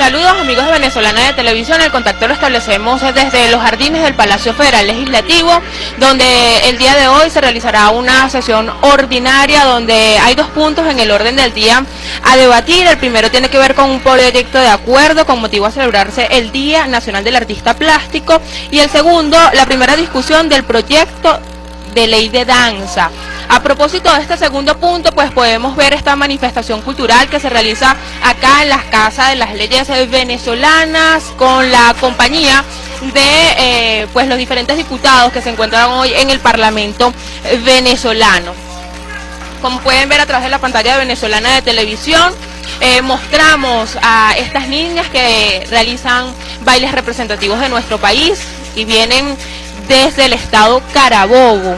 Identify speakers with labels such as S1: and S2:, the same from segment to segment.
S1: Saludos amigos de Venezolana de Televisión, el contacto lo establecemos desde los jardines del Palacio Federal Legislativo, donde el día de hoy se realizará una sesión ordinaria donde hay dos puntos en el orden del día a debatir. El primero tiene que ver con un proyecto de acuerdo con motivo a celebrarse el Día Nacional del Artista Plástico y el segundo, la primera discusión del proyecto de ley de danza. A propósito de este segundo punto, pues podemos ver esta manifestación cultural que se realiza acá en las casas de las leyes venezolanas con la compañía de eh, pues los diferentes diputados que se encuentran hoy en el Parlamento venezolano. Como pueden ver a través de la pantalla venezolana de televisión, eh, mostramos a estas niñas que realizan bailes representativos de nuestro país y vienen desde el estado Carabobo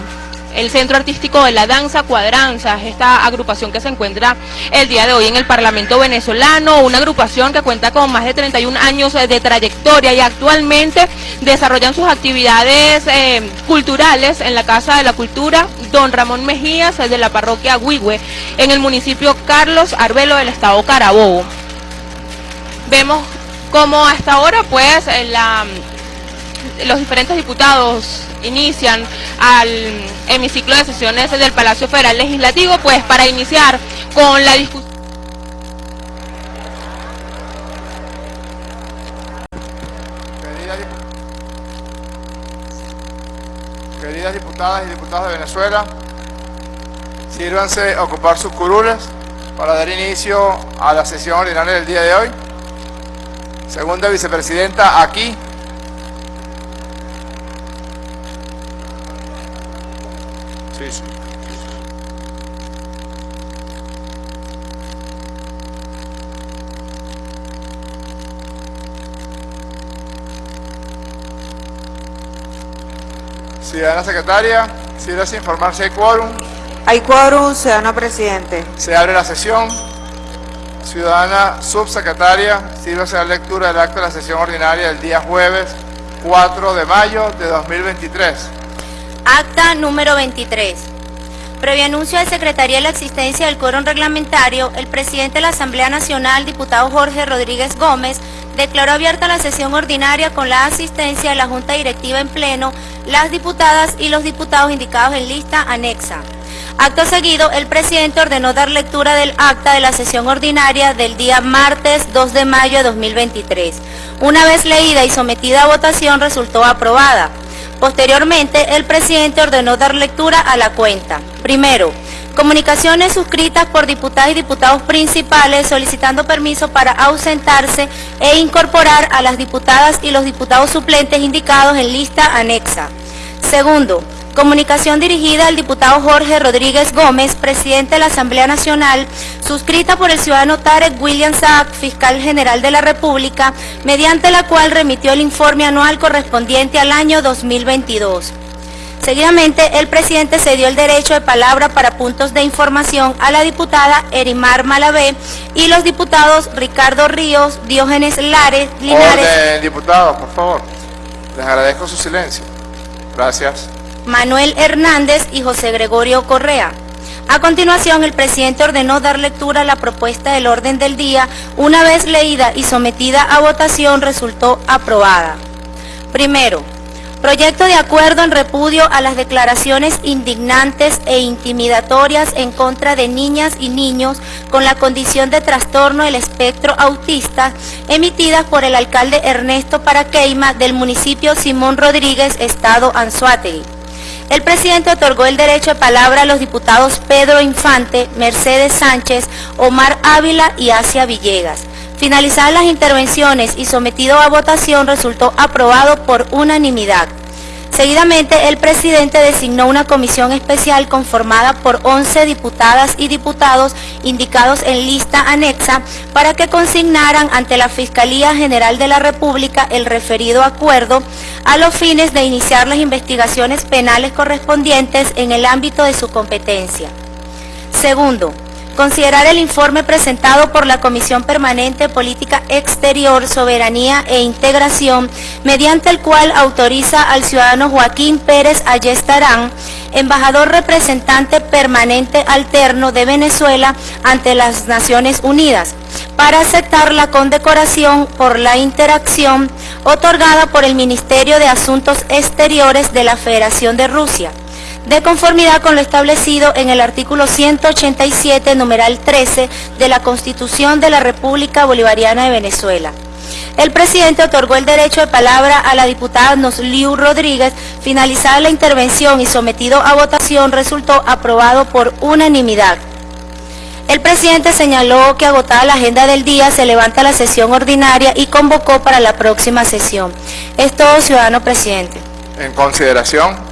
S1: el Centro Artístico de la Danza Cuadranzas, esta agrupación que se encuentra el día de hoy en el Parlamento venezolano, una agrupación que cuenta con más de 31 años de trayectoria y actualmente desarrollan sus actividades eh, culturales en la Casa de la Cultura Don Ramón Mejías de la parroquia Huigüe, en el municipio Carlos Arbelo del estado Carabobo. Vemos cómo hasta ahora pues la los diferentes diputados inician al hemiciclo de sesiones del Palacio Federal Legislativo, pues para iniciar con la discusión.
S2: Queridas diputadas y diputados de Venezuela, sírvanse a ocupar sus curules para dar inicio a la sesión ordinaria del día de hoy. Segunda vicepresidenta, aquí Ciudadana secretaria, si informar si hay quórum.
S3: Hay quórum, ciudadano presidente.
S2: Se abre la sesión. Ciudadana subsecretaria, sírvase la lectura del acto de la sesión ordinaria del día jueves 4 de mayo de 2023.
S4: Acta número 23. Previo anuncio de Secretaría de la existencia del quórum reglamentario, el presidente de la Asamblea Nacional, diputado Jorge Rodríguez Gómez, declaró abierta la sesión ordinaria con la asistencia de la Junta Directiva en pleno, las diputadas y los diputados indicados en lista anexa. Acto seguido, el presidente ordenó dar lectura del acta de la sesión ordinaria del día martes 2 de mayo de 2023. Una vez leída y sometida a votación, resultó aprobada. Posteriormente, el presidente ordenó dar lectura a la cuenta. Primero, comunicaciones suscritas por diputadas y diputados principales solicitando permiso para ausentarse e incorporar a las diputadas y los diputados suplentes indicados en lista anexa. Segundo, Comunicación dirigida al diputado Jorge Rodríguez Gómez, presidente de la Asamblea Nacional, suscrita por el ciudadano Tarek William Saab, fiscal general de la República, mediante la cual remitió el informe anual correspondiente al año 2022. Seguidamente, el presidente cedió el derecho de palabra para puntos de información a la diputada Erimar Malavé y los diputados Ricardo Ríos, Diógenes Lares, Linares...
S2: Orden, diputados, por favor. Les agradezco su silencio. Gracias.
S4: Manuel Hernández y José Gregorio Correa. A continuación, el presidente ordenó dar lectura a la propuesta del orden del día. Una vez leída y sometida a votación, resultó aprobada. Primero, proyecto de acuerdo en repudio a las declaraciones indignantes e intimidatorias en contra de niñas y niños con la condición de trastorno del espectro autista emitidas por el alcalde Ernesto Paraqueima del municipio Simón Rodríguez, Estado Anzuategui. El presidente otorgó el derecho de palabra a los diputados Pedro Infante, Mercedes Sánchez, Omar Ávila y Asia Villegas. Finalizadas las intervenciones y sometido a votación resultó aprobado por unanimidad. Seguidamente, el presidente designó una comisión especial conformada por 11 diputadas y diputados indicados en lista anexa para que consignaran ante la Fiscalía General de la República el referido acuerdo a los fines de iniciar las investigaciones penales correspondientes en el ámbito de su competencia. Segundo, Considerar el informe presentado por la Comisión Permanente Política Exterior, Soberanía e Integración, mediante el cual autoriza al ciudadano Joaquín Pérez Ayestarán, embajador representante permanente alterno de Venezuela ante las Naciones Unidas, para aceptar la condecoración por la interacción otorgada por el Ministerio de Asuntos Exteriores de la Federación de Rusia de conformidad con lo establecido en el artículo 187, numeral 13 de la Constitución de la República Bolivariana de Venezuela. El presidente otorgó el derecho de palabra a la diputada Nosliu Rodríguez. Finalizada la intervención y sometido a votación, resultó aprobado por unanimidad. El presidente señaló que agotada la agenda del día se levanta la sesión ordinaria y convocó para la próxima sesión. Es todo, ciudadano presidente.
S2: En consideración,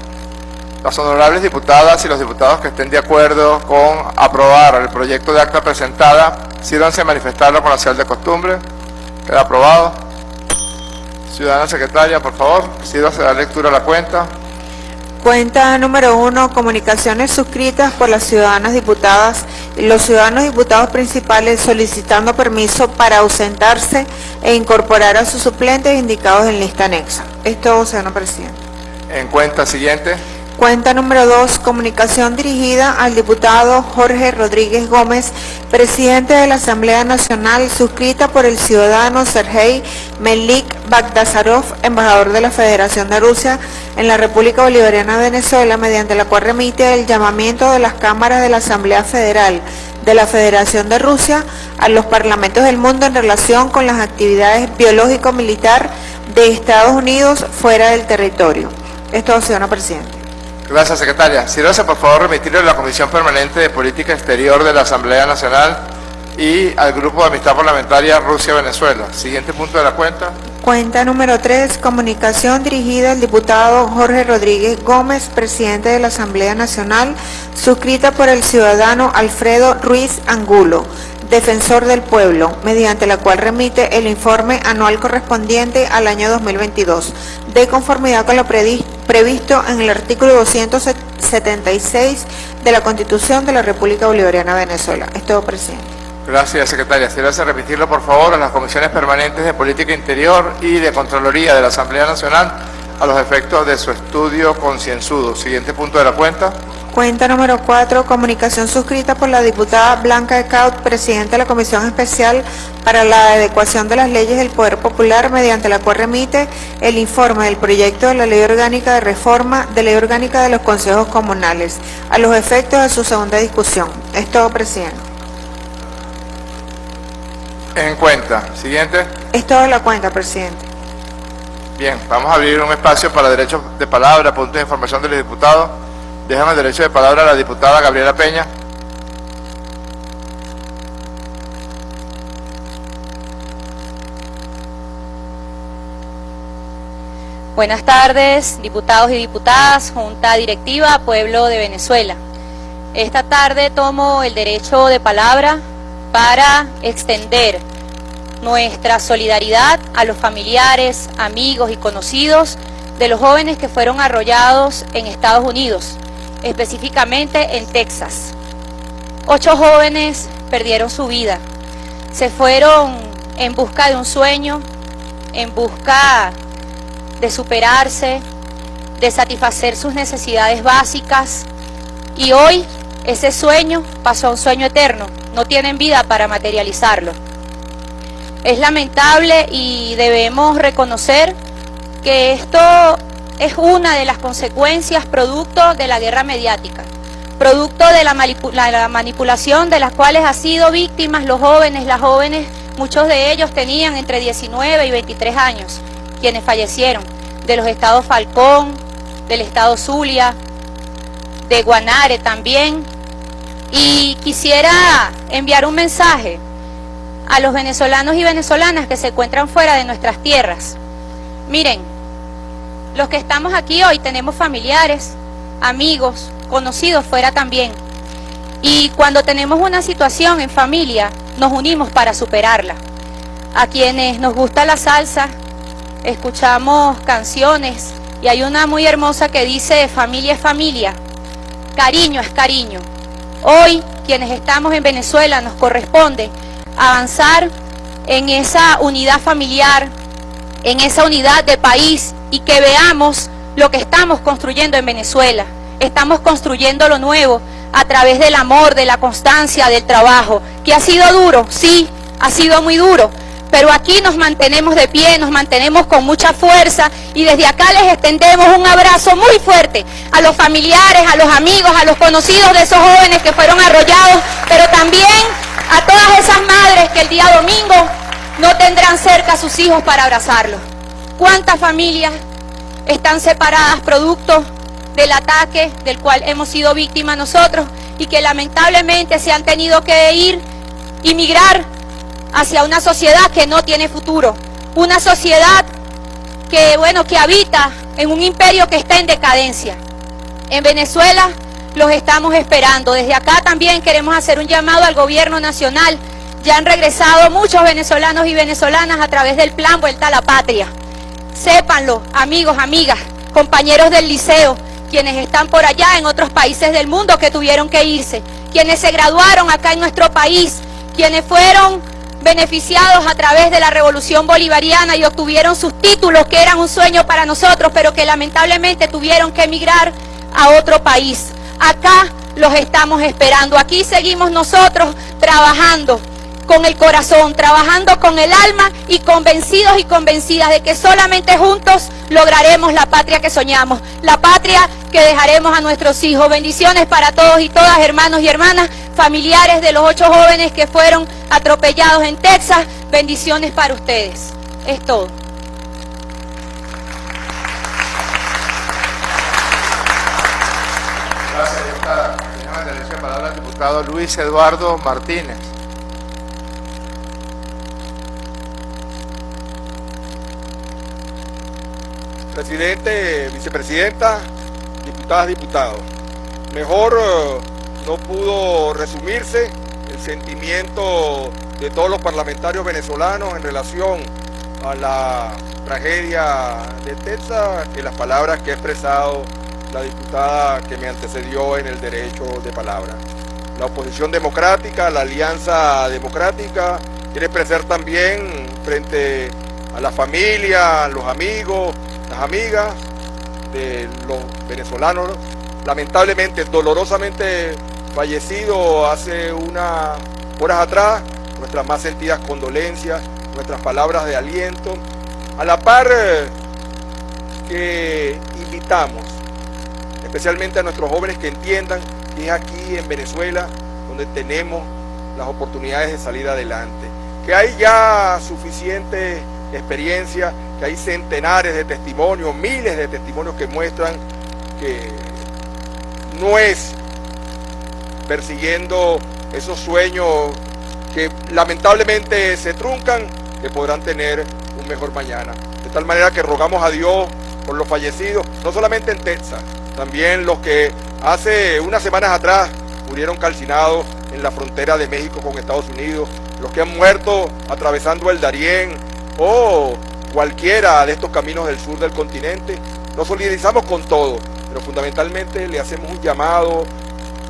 S2: las honorables diputadas y los diputados que estén de acuerdo con aprobar el proyecto de acta presentada, sírvanse a manifestarlo con la señal de costumbre. Queda aprobado. Ciudadana secretaria, por favor, sírvase a dar lectura a la cuenta.
S3: Cuenta número uno, comunicaciones suscritas por las ciudadanas diputadas y los ciudadanos diputados principales solicitando permiso para ausentarse e incorporar a sus suplentes indicados en lista anexa. Es todo, señor presidente.
S2: En cuenta siguiente.
S3: Cuenta número 2, comunicación dirigida al diputado Jorge Rodríguez Gómez, presidente de la Asamblea Nacional, suscrita por el ciudadano Sergei Melik Bagdasarov, embajador de la Federación de Rusia en la República Bolivariana de Venezuela, mediante la cual remite el llamamiento de las cámaras de la Asamblea Federal de la Federación de Rusia a los parlamentos del mundo en relación con las actividades biológico-militar de Estados Unidos fuera del territorio. Esto, señor presidente.
S2: Gracias, secretaria. Sírvase, por favor, remitirle a la Comisión Permanente de Política Exterior de la Asamblea Nacional y al Grupo de Amistad Parlamentaria Rusia-Venezuela. Siguiente punto de la cuenta.
S3: Cuenta número 3, comunicación dirigida al diputado Jorge Rodríguez Gómez, presidente de la Asamblea Nacional, suscrita por el ciudadano Alfredo Ruiz Angulo, defensor del pueblo, mediante la cual remite el informe anual correspondiente al año 2022, de conformidad con lo previsto en el artículo 276 de la Constitución de la República Bolivariana de Venezuela. Es todo, presidente.
S2: Gracias, secretaria. Si a remitirlo, por favor, a las comisiones permanentes de Política Interior y de Contraloría de la Asamblea Nacional a los efectos de su estudio concienzudo. Siguiente punto de la cuenta.
S3: Cuenta número 4, comunicación suscrita por la diputada Blanca Ecaut, presidenta de la Comisión Especial para la Adecuación de las Leyes del Poder Popular, mediante la cual remite el informe del proyecto de la Ley Orgánica de Reforma de Ley Orgánica de los Consejos Comunales, a los efectos de su segunda discusión. Es todo, presidente.
S2: En cuenta. Siguiente.
S3: Es toda la cuenta, presidente.
S2: Bien, vamos a abrir un espacio para derechos de palabra, puntos de información de los diputados. Déjame el derecho de palabra a la diputada Gabriela Peña.
S5: Buenas tardes, diputados y diputadas, Junta Directiva, Pueblo de Venezuela. Esta tarde tomo el derecho de palabra para extender nuestra solidaridad a los familiares, amigos y conocidos de los jóvenes que fueron arrollados en Estados Unidos específicamente en Texas. Ocho jóvenes perdieron su vida. Se fueron en busca de un sueño, en busca de superarse, de satisfacer sus necesidades básicas. Y hoy ese sueño pasó a un sueño eterno. No tienen vida para materializarlo. Es lamentable y debemos reconocer que esto es una de las consecuencias producto de la guerra mediática, producto de la, manipulación de las cuales han sido víctimas los jóvenes, las jóvenes, muchos de ellos tenían entre 19 y 23 años, quienes fallecieron, de los estados Falcón, del estado Zulia, de Guanare también. Y quisiera enviar un mensaje a los venezolanos y venezolanas que se encuentran fuera de nuestras tierras. Miren, los que estamos aquí hoy tenemos familiares, amigos, conocidos fuera también. Y cuando tenemos una situación en familia, nos unimos para superarla. A quienes nos gusta la salsa, escuchamos canciones y hay una muy hermosa que dice familia es familia, cariño es cariño. Hoy quienes estamos en Venezuela nos corresponde avanzar en esa unidad familiar, en esa unidad de país y que veamos lo que estamos construyendo en Venezuela. Estamos construyendo lo nuevo a través del amor, de la constancia, del trabajo, que ha sido duro, sí, ha sido muy duro, pero aquí nos mantenemos de pie, nos mantenemos con mucha fuerza y desde acá les extendemos un abrazo muy fuerte a los familiares, a los amigos, a los conocidos de esos jóvenes que fueron arrollados, pero también a todas esas madres que el día domingo no tendrán cerca a sus hijos para abrazarlos. ¿Cuántas familias están separadas producto del ataque del cual hemos sido víctimas nosotros y que lamentablemente se han tenido que ir y migrar hacia una sociedad que no tiene futuro, una sociedad que, bueno, que habita en un imperio que está en decadencia. En Venezuela los estamos esperando. Desde acá también queremos hacer un llamado al gobierno nacional. Ya han regresado muchos venezolanos y venezolanas a través del plan Vuelta a la Patria. Sépanlo, amigos, amigas, compañeros del liceo, quienes están por allá en otros países del mundo que tuvieron que irse, quienes se graduaron acá en nuestro país, quienes fueron beneficiados a través de la revolución bolivariana y obtuvieron sus títulos que eran un sueño para nosotros, pero que lamentablemente tuvieron que emigrar a otro país. Acá los estamos esperando, aquí seguimos nosotros trabajando con el corazón, trabajando con el alma y convencidos y convencidas de que solamente juntos lograremos la patria que soñamos, la patria que dejaremos a nuestros hijos. Bendiciones para todos y todas, hermanos y hermanas, familiares de los ocho jóvenes que fueron atropellados en Texas. Bendiciones para ustedes. Es todo.
S2: Gracias, diputada. Tenemos derecho de palabra al diputado Luis Eduardo Martínez.
S6: Presidente, vicepresidenta, diputadas, diputados. Mejor eh, no pudo resumirse el sentimiento de todos los parlamentarios venezolanos en relación a la tragedia de Texas que las palabras que ha expresado la diputada que me antecedió en el derecho de palabra. La oposición democrática, la alianza democrática, quiere expresar también frente a la familia, a los amigos, las amigas de los venezolanos, lamentablemente, dolorosamente fallecido hace unas horas atrás, nuestras más sentidas condolencias, nuestras palabras de aliento, a la par eh, que invitamos especialmente a nuestros jóvenes que entiendan que es aquí en Venezuela donde tenemos las oportunidades de salir adelante, que hay ya suficiente experiencia, que hay centenares de testimonios, miles de testimonios que muestran que no es persiguiendo esos sueños que lamentablemente se truncan, que podrán tener un mejor mañana. De tal manera que rogamos a Dios por los fallecidos, no solamente en Texas, también los que hace unas semanas atrás murieron calcinados en la frontera de México con Estados Unidos, los que han muerto atravesando el Darién o cualquiera de estos caminos del sur del continente. Nos solidarizamos con todo, pero fundamentalmente le hacemos un llamado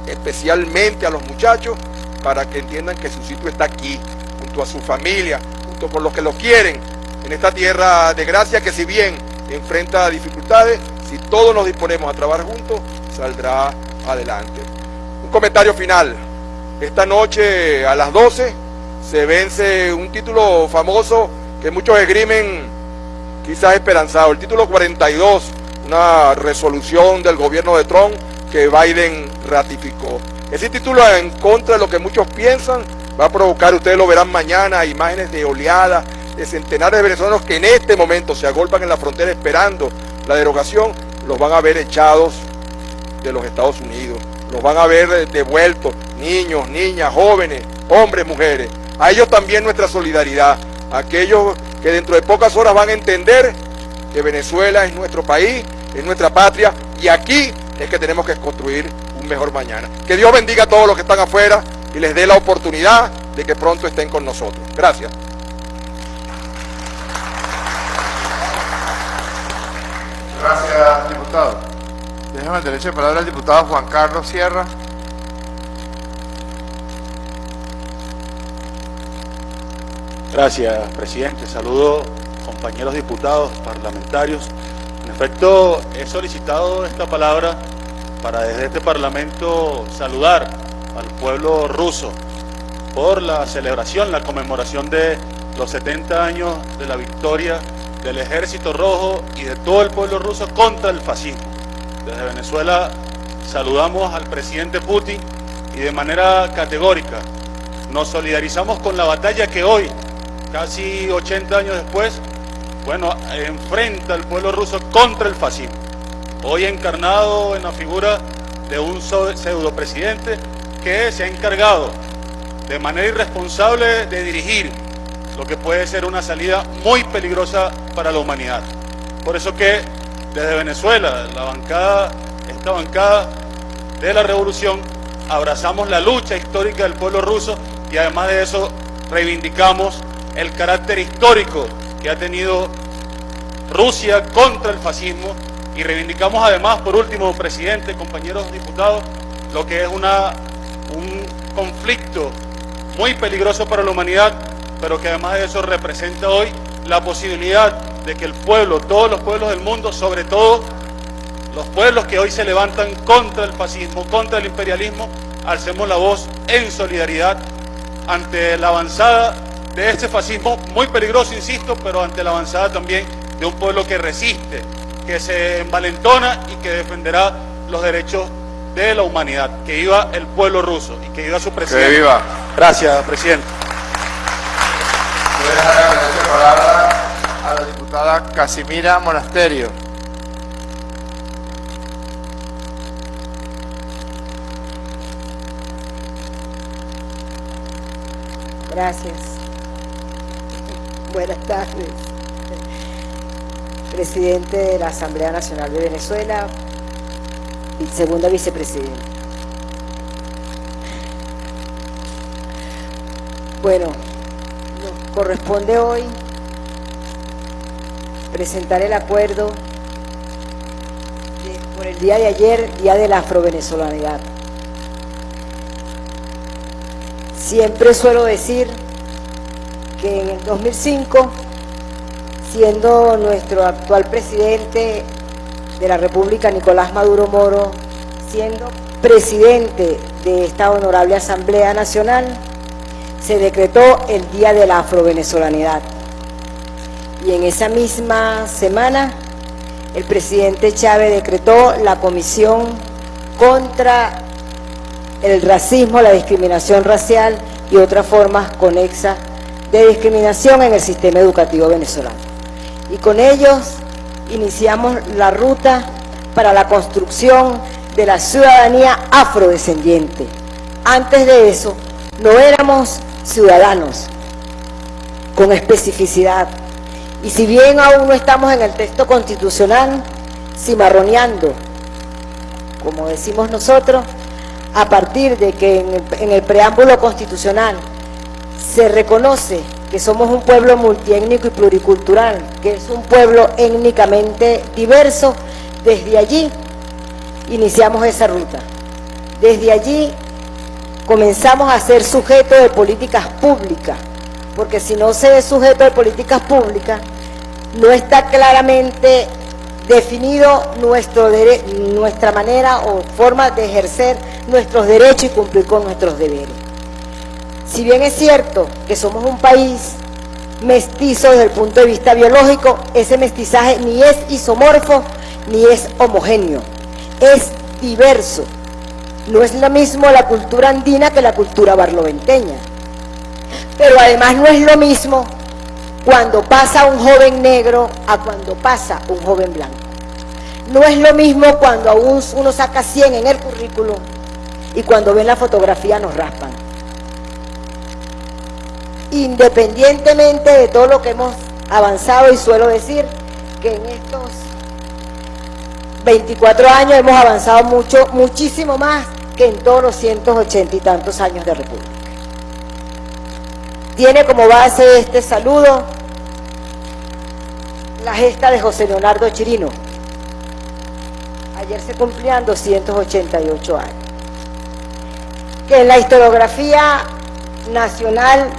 S6: especialmente a los muchachos para que entiendan que su sitio está aquí, junto a su familia, junto con los que lo quieren, en esta tierra de gracia que si bien enfrenta dificultades, si todos nos disponemos a trabajar juntos, saldrá adelante. Un comentario final. Esta noche a las 12 se vence un título famoso que muchos esgrimen quizás esperanzado, el título 42, una resolución del gobierno de Trump que Biden ratificó. Ese título en contra de lo que muchos piensan va a provocar, ustedes lo verán mañana, imágenes de oleadas de centenares de venezolanos que en este momento se agolpan en la frontera esperando la derogación, los van a ver echados de los Estados Unidos, los van a ver devueltos, niños, niñas, jóvenes, hombres, mujeres. A ellos también nuestra solidaridad, aquellos que dentro de pocas horas van a entender que Venezuela es nuestro país, es nuestra patria y aquí es que tenemos que construir un mejor mañana. Que Dios bendiga a todos los que están afuera y les dé la oportunidad de que pronto estén con nosotros. Gracias.
S2: Gracias, diputado. Déjame derecho de palabra al diputado Juan Carlos Sierra.
S7: Gracias, presidente. Saludo compañeros diputados, parlamentarios. En efecto, he solicitado esta palabra para desde este Parlamento saludar al pueblo ruso por la celebración, la conmemoración de los 70 años de la victoria del Ejército Rojo y de todo el pueblo ruso contra el fascismo. Desde Venezuela saludamos al presidente Putin y de manera categórica nos solidarizamos con la batalla que hoy, casi 80 años después, bueno, enfrenta al pueblo ruso contra el fascismo. Hoy encarnado en la figura de un pseudo presidente que se ha encargado de manera irresponsable de dirigir lo que puede ser una salida muy peligrosa para la humanidad. Por eso que desde Venezuela, la bancada, esta bancada de la revolución, abrazamos la lucha histórica del pueblo ruso y además de eso reivindicamos el carácter histórico que ha tenido Rusia contra el fascismo. Y reivindicamos además, por último, presidente, compañeros diputados, lo que es una, un conflicto muy peligroso para la humanidad, pero que además de eso representa hoy la posibilidad de que el pueblo, todos los pueblos del mundo, sobre todo los pueblos que hoy se levantan contra el fascismo, contra el imperialismo, alcemos la voz en solidaridad ante la avanzada de este fascismo, muy peligroso, insisto, pero ante la avanzada también de un pueblo que resiste, que se envalentona y que defenderá los derechos de la humanidad. Que viva el pueblo ruso y que viva su presidente.
S2: Que viva.
S7: Gracias, presidente.
S2: Voy a dejar la palabra a la diputada Casimira Monasterio.
S8: Gracias. Buenas tardes. Presidente de la Asamblea Nacional de Venezuela, y segunda vicepresidenta. Bueno, nos corresponde hoy presentar el acuerdo por el día de ayer, Día de la Afrovenezolanidad. Siempre suelo decir que en el 2005, siendo nuestro actual presidente de la República, Nicolás Maduro Moro, siendo presidente de esta honorable Asamblea Nacional, se decretó el Día de la Afrovenezolanidad. Y en esa misma semana, el presidente Chávez decretó la Comisión contra el racismo, la discriminación racial y otras formas conexas de discriminación en el sistema educativo venezolano. Y con ellos iniciamos la ruta para la construcción de la ciudadanía afrodescendiente. Antes de eso, no éramos ciudadanos con especificidad. Y si bien aún no estamos en el texto constitucional, cimarroneando, como decimos nosotros, a partir de que en el, en el preámbulo constitucional se reconoce que somos un pueblo multiétnico y pluricultural, que es un pueblo étnicamente diverso, desde allí iniciamos esa ruta. Desde allí comenzamos a ser sujeto de políticas públicas, porque si no se es sujeto de políticas públicas, no está claramente definido nuestro nuestra manera o forma de ejercer nuestros derechos y cumplir con nuestros deberes. Si bien es cierto que somos un país mestizo desde el punto de vista biológico, ese mestizaje ni es isomorfo ni es homogéneo, es diverso. No es lo mismo la cultura andina que la cultura barloventeña. Pero además no es lo mismo cuando pasa un joven negro a cuando pasa un joven blanco. No es lo mismo cuando uno saca 100 en el currículum y cuando ven la fotografía nos raspan. Independientemente de todo lo que hemos avanzado y suelo decir que en estos 24 años hemos avanzado mucho, muchísimo más que en todos los 180 y tantos años de República. Tiene como base este saludo la gesta de José Leonardo Chirino. Ayer se cumplían 288 años. Que en la historiografía nacional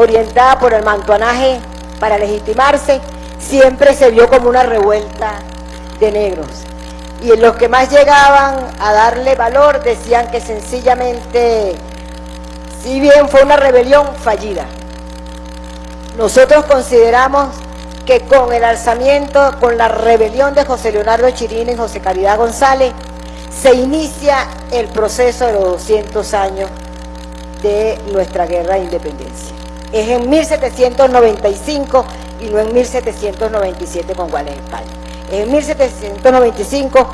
S8: orientada por el mantuanaje para legitimarse, siempre se vio como una revuelta de negros. Y los que más llegaban a darle valor decían que sencillamente, si bien fue una rebelión fallida, nosotros consideramos que con el alzamiento, con la rebelión de José Leonardo Chirino y José Caridad González, se inicia el proceso de los 200 años de nuestra guerra de independencia. Es en 1795 y no en 1797 con Guales España. Es en 1795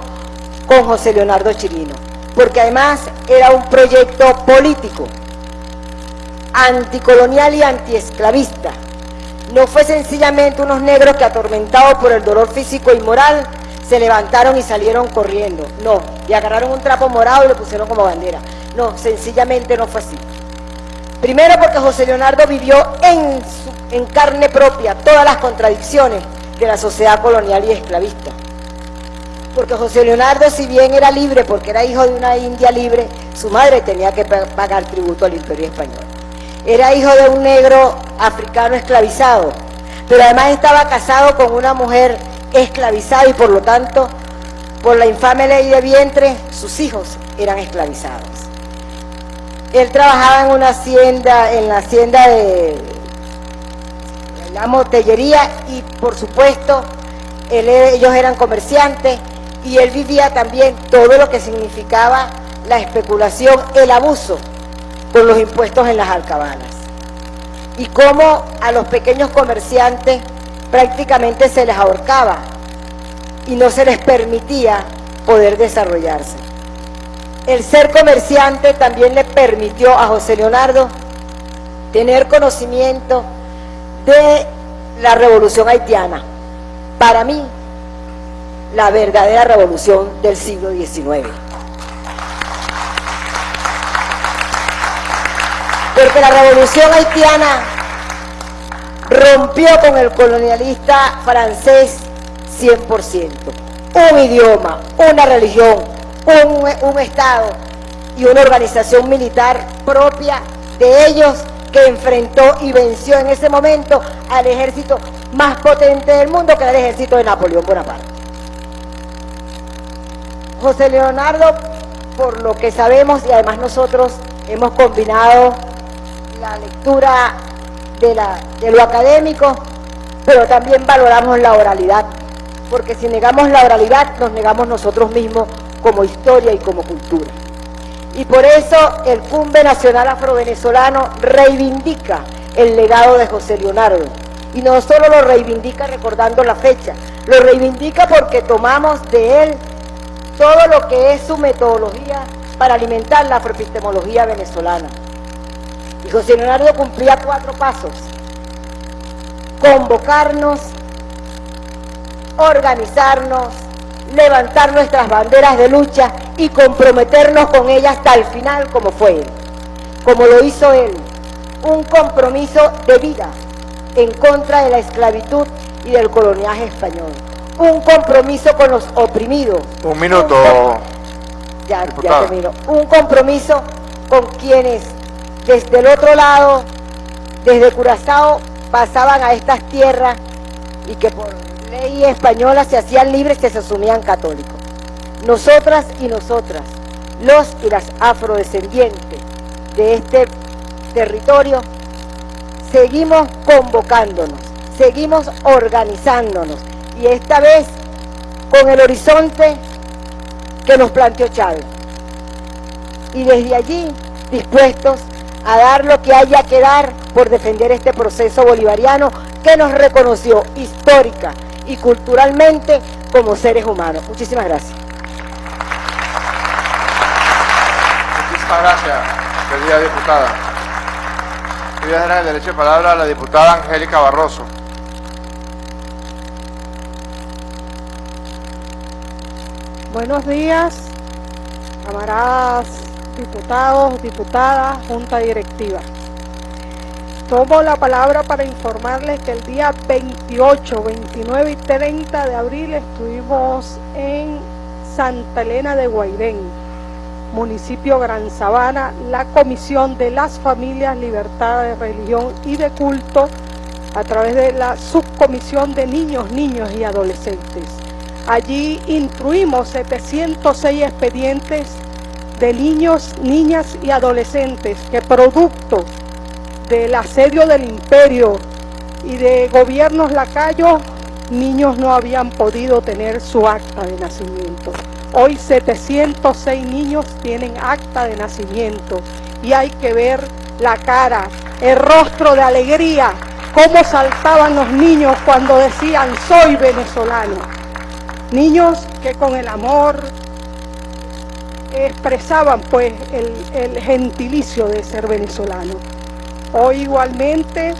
S8: con José Leonardo Chirino, porque además era un proyecto político, anticolonial y antiesclavista. No fue sencillamente unos negros que atormentados por el dolor físico y moral se levantaron y salieron corriendo. No, y agarraron un trapo morado y lo pusieron como bandera. No, sencillamente no fue así. Primero porque José Leonardo vivió en, carne propia todas las contradicciones de la sociedad colonial y esclavista. Porque José Leonardo, si bien era libre porque era hijo de una india libre, su madre tenía que pagar tributo al imperio español. Era hijo de un negro africano esclavizado, pero además estaba casado con una mujer esclavizada y por lo tanto, por la infame ley de vientre, sus hijos eran esclavizados. Él trabajaba en una hacienda, en la hacienda de la motellería y por supuesto ellos eran comerciantes y él vivía también todo lo que significaba la especulación, el abuso con los impuestos en las alcabalas. Y cómo a los pequeños comerciantes prácticamente se les ahorcaba y no se les permitía poder desarrollarse. El ser comerciante también le permitió a José Leonardo tener conocimiento de la revolución haitiana. Para mí, la verdadera revolución del siglo XIX. Porque la revolución haitiana rompió con el colonialista francés 100%. Un idioma, una religión, un, Estado y una organización militar propia de ellos que enfrentó y venció en ese momento al ejército más potente del mundo que era el ejército de Napoleón Bonaparte. José Leonardo, por lo que sabemos y además nosotros hemos combinado la lectura de lo académico, pero también valoramos la oralidad, porque si negamos la oralidad nos negamos nosotros mismos como historia y como cultura. Y por eso el Cumbe Nacional Afrovenezolano reivindica el legado de José Leonardo. Y no solo lo reivindica recordando la fecha, lo reivindica porque tomamos de él todo lo que es su metodología para alimentar la afroepistemología venezolana. Y José Leonardo cumplía cuatro pasos. Convocarnos, organizarnos, levantar nuestras banderas de lucha y comprometernos con ellas hasta el final como fue él, como lo hizo él, un compromiso de vida en contra de la esclavitud y del coloniaje español, un compromiso con los oprimidos.
S2: Un minuto.
S8: ya, ya termino. Un compromiso con quienes desde el otro lado, desde Curazao, pasaban a estas tierras y que por ley española se hacían libres, que se asumían católicos. Nosotras y nosotras, los y las afrodescendientes de este territorio, seguimos convocándonos, seguimos organizándonos y esta vez con el horizonte que nos planteó Chávez. Y desde allí dispuestos a dar lo que haya que dar por defender este proceso bolivariano que nos reconoció histórica y culturalmente como seres humanos. Muchísimas gracias.
S2: Muchísimas gracias, querida diputada. Voy a dar el derecho de palabra a la diputada Angélica Barroso.
S9: Buenos días, camaradas, diputados, diputadas, junta directiva. Tomo la palabra para informarles que el día 28, 29 y 30 de abril estuvimos en Santa Elena de Guairén, municipio Gran Sabana, la Comisión de las Familias, Libertad de Religión y de Culto, a través de la Subcomisión de Niños, Niños y Adolescentes. Allí incluimos 706 expedientes de niños, niñas y adolescentes que producto del asedio del imperio y de gobiernos lacayos, niños no habían podido tener su acta de nacimiento. Hoy 706 niños tienen acta de nacimiento y hay que ver la cara, el rostro de alegría, cómo saltaban los niños cuando decían soy venezolano. Niños que con el amor expresaban pues el, el gentilicio de ser venezolano. Hoy igualmente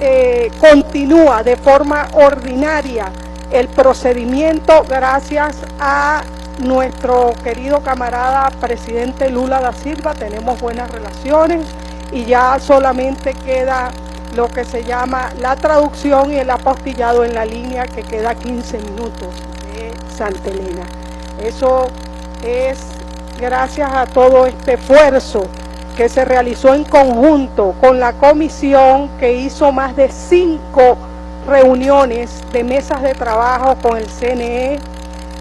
S9: eh, continúa de forma ordinaria el procedimiento gracias a nuestro querido camarada presidente Lula da Silva, tenemos buenas relaciones y ya solamente queda lo que se llama la traducción y el apostillado en la línea que queda 15 minutos de Santa Elena. Eso es gracias a todo este esfuerzo que se realizó en conjunto con la comisión que hizo más de cinco reuniones de mesas de trabajo con el CNE,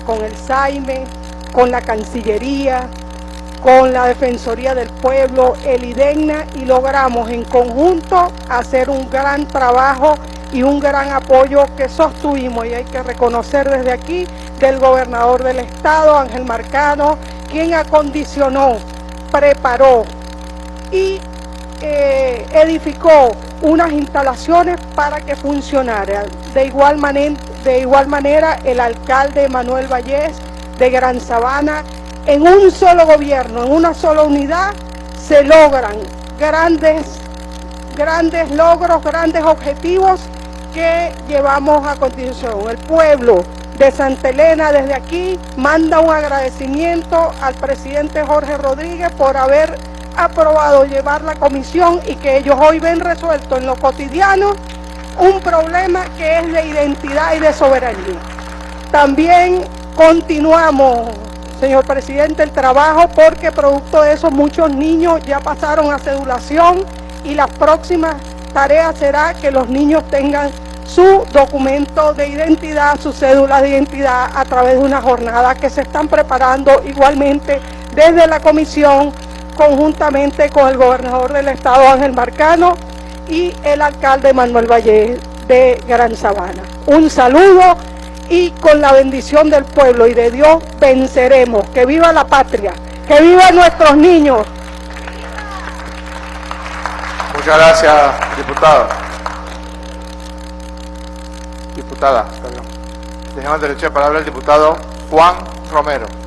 S9: con el SAIME, con la Cancillería, con la Defensoría del Pueblo, el IDEGNA y logramos en conjunto hacer un gran trabajo y un gran apoyo que sostuvimos. Y hay que reconocer desde aquí del gobernador del estado, Ángel Marcano, quien acondicionó, preparó, y eh, edificó unas instalaciones para que funcionara. De igual, manera, de igual manera, el alcalde Manuel Vallés de Gran Sabana, en un solo gobierno, en una sola unidad, se logran grandes, grandes logros, grandes objetivos que llevamos a continuación. El pueblo de Santa Elena desde aquí manda un agradecimiento al presidente Jorge Rodríguez por haber aprobado llevar la comisión y que ellos hoy ven resuelto en lo cotidiano un problema que es de identidad y de soberanía. También continuamos, señor presidente, el trabajo porque producto de eso muchos niños ya pasaron a cedulación y la próxima tarea será que los niños tengan su documento de identidad, su cédula de identidad a través de una jornada que se están preparando igualmente desde la comisión conjuntamente con el gobernador del estado Ángel Marcano y el alcalde Manuel Valle de Gran Sabana. Un saludo y con la bendición del pueblo y de Dios venceremos. Que viva la patria, que vivan nuestros niños.
S2: Muchas gracias, diputado. Diputada, perdón. Dejamos derecho de palabra al diputado Juan Romero.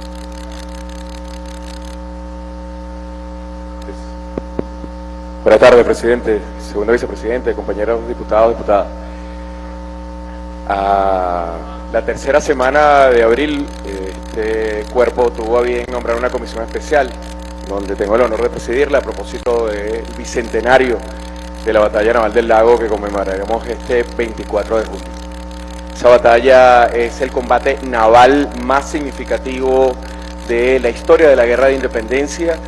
S10: Buenas tardes, presidente, segundo vicepresidente, compañeros diputados, diputadas. A la tercera semana de abril, este cuerpo tuvo a bien nombrar una comisión especial, donde tengo el honor de presidirla a propósito del bicentenario de la batalla naval del lago que conmemoraremos este 24 de junio. Esa batalla es el combate naval más significativo de la historia de la guerra de independencia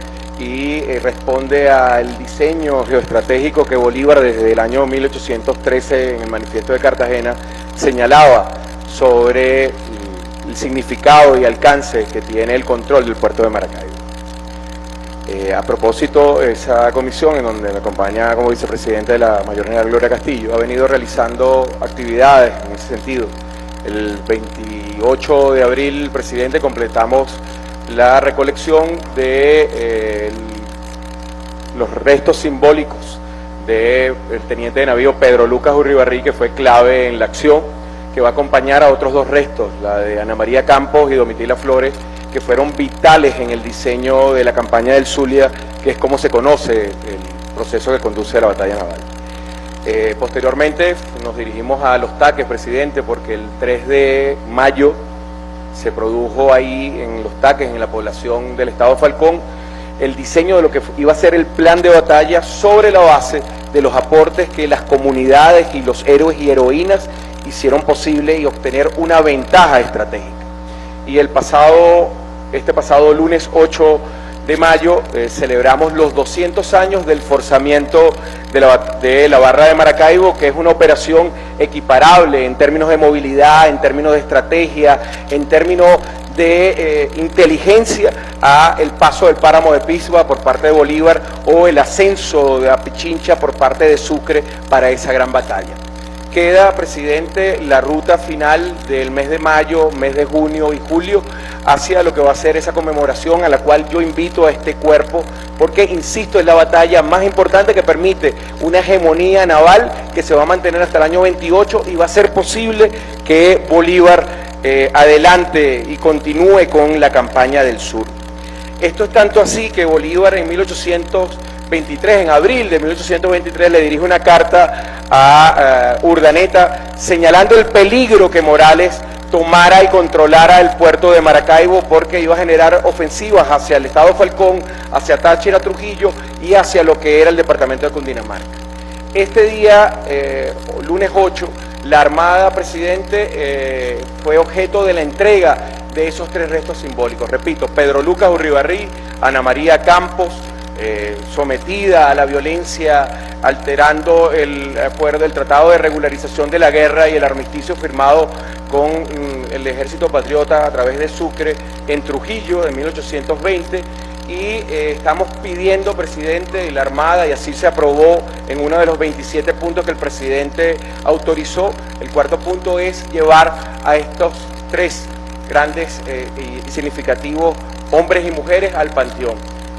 S10: y eh, responde al diseño geoestratégico que Bolívar desde el año 1813 en el manifiesto de Cartagena señalaba sobre mm, el significado y alcance que tiene el control del puerto de Maracaibo. Eh, a propósito, esa comisión en donde me acompaña como vicepresidente de la Mayor General Gloria Castillo ha venido realizando actividades en ese sentido. El 28 de abril, presidente, completamos la recolección de eh, los restos simbólicos del teniente de navío Pedro Lucas Urribarri, que fue clave en la acción, que va a acompañar a otros dos restos, la de Ana María Campos y Domitila Flores, que fueron vitales en el diseño de la campaña del Zulia, que es como se conoce el proceso que conduce a la batalla naval. Eh, posteriormente nos dirigimos a los taques, presidente, porque el 3 de mayo se produjo ahí en los taques, en la población del estado Falcón, el diseño de lo que iba a ser el plan de batalla sobre la base de los aportes que las comunidades y los héroes y heroínas hicieron posible y obtener una ventaja estratégica. Y el pasado, este pasado lunes 8 de mayo eh, celebramos los 200 años del forzamiento de la, barra de Maracaibo, que es una operación equiparable en términos de movilidad, en términos de estrategia, en términos de eh, inteligencia a el paso del páramo de Pisba por parte de Bolívar o el ascenso de la Pichincha por parte de Sucre para esa gran batalla. Queda, presidente, la ruta final del mes de mayo, mes de junio y julio hacia lo que va a ser esa conmemoración a la cual yo invito a este cuerpo porque, insisto, es la batalla más importante que permite una hegemonía naval que se va a mantener hasta el año 28 y va a ser posible que Bolívar eh, adelante y continúe con la campaña del sur. Esto es tanto así que Bolívar en 1823, en abril de 1823, le dirige una carta a uh, Urdaneta señalando el peligro que Morales tomara y controlara el puerto de Maracaibo porque iba a generar ofensivas hacia el Estado Falcón, hacia Táchira, Trujillo y hacia lo que era el departamento de Cundinamarca. Este día, eh, lunes 8, la Armada, presidente, eh, fue objeto de la entrega de esos tres restos simbólicos. Repito, Pedro Lucas Urribarrí, Ana María Campos, eh, sometida a la violencia, alterando el acuerdo del Tratado de Regularización de la Guerra y el armisticio firmado con mm, el Ejército Patriota a través de Sucre en Trujillo en 1820 y eh, estamos pidiendo, presidente, y la Armada, y así se aprobó en uno de los 27 puntos que el presidente autorizó, el cuarto punto es llevar a estos tres grandes eh, y significativos hombres y mujeres al panteón.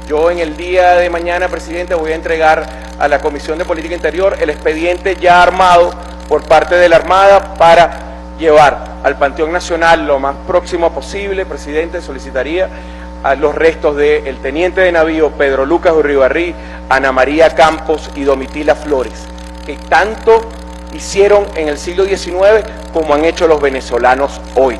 S10: Yo en el día de mañana, presidente, voy a entregar a la Comisión de Política Interior el expediente ya armado por parte de la Armada para llevar al Panteón Nacional lo más próximo posible, presidente, solicitaría a los restos del teniente de navío Pedro Lucas Urribarrí, Ana María Campos y Domitila Flores, que tanto hicieron en el siglo XIX como han hecho los venezolanos hoy.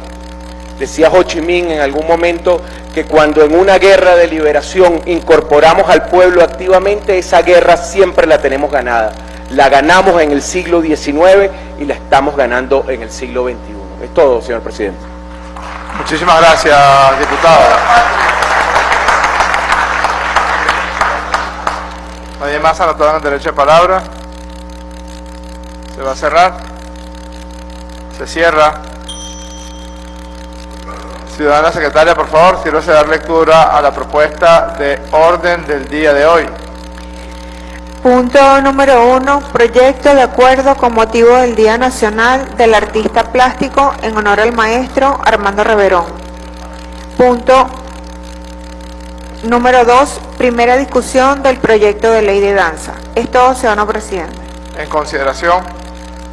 S10: Decía Ho Chi Minh en algún momento que cuando en una guerra de liberación incorporamos al pueblo activamente, esa guerra siempre la tenemos ganada. La ganamos en el siglo XIX y la estamos ganando en el siglo XXI. Es todo, señor presidente.
S2: Muchísimas gracias, diputado. Nadie más anotado en el derecho de palabra. Se va a cerrar. Se cierra. Ciudadana secretaria, por favor, sírvase dar lectura a la propuesta de orden del día de hoy.
S3: Punto número uno, proyecto de acuerdo con motivo del Día Nacional del Artista Plástico en honor al maestro Armando Reverón. Punto número dos, primera discusión del proyecto de ley de danza. Es todo, ciudadano presidente.
S2: En consideración,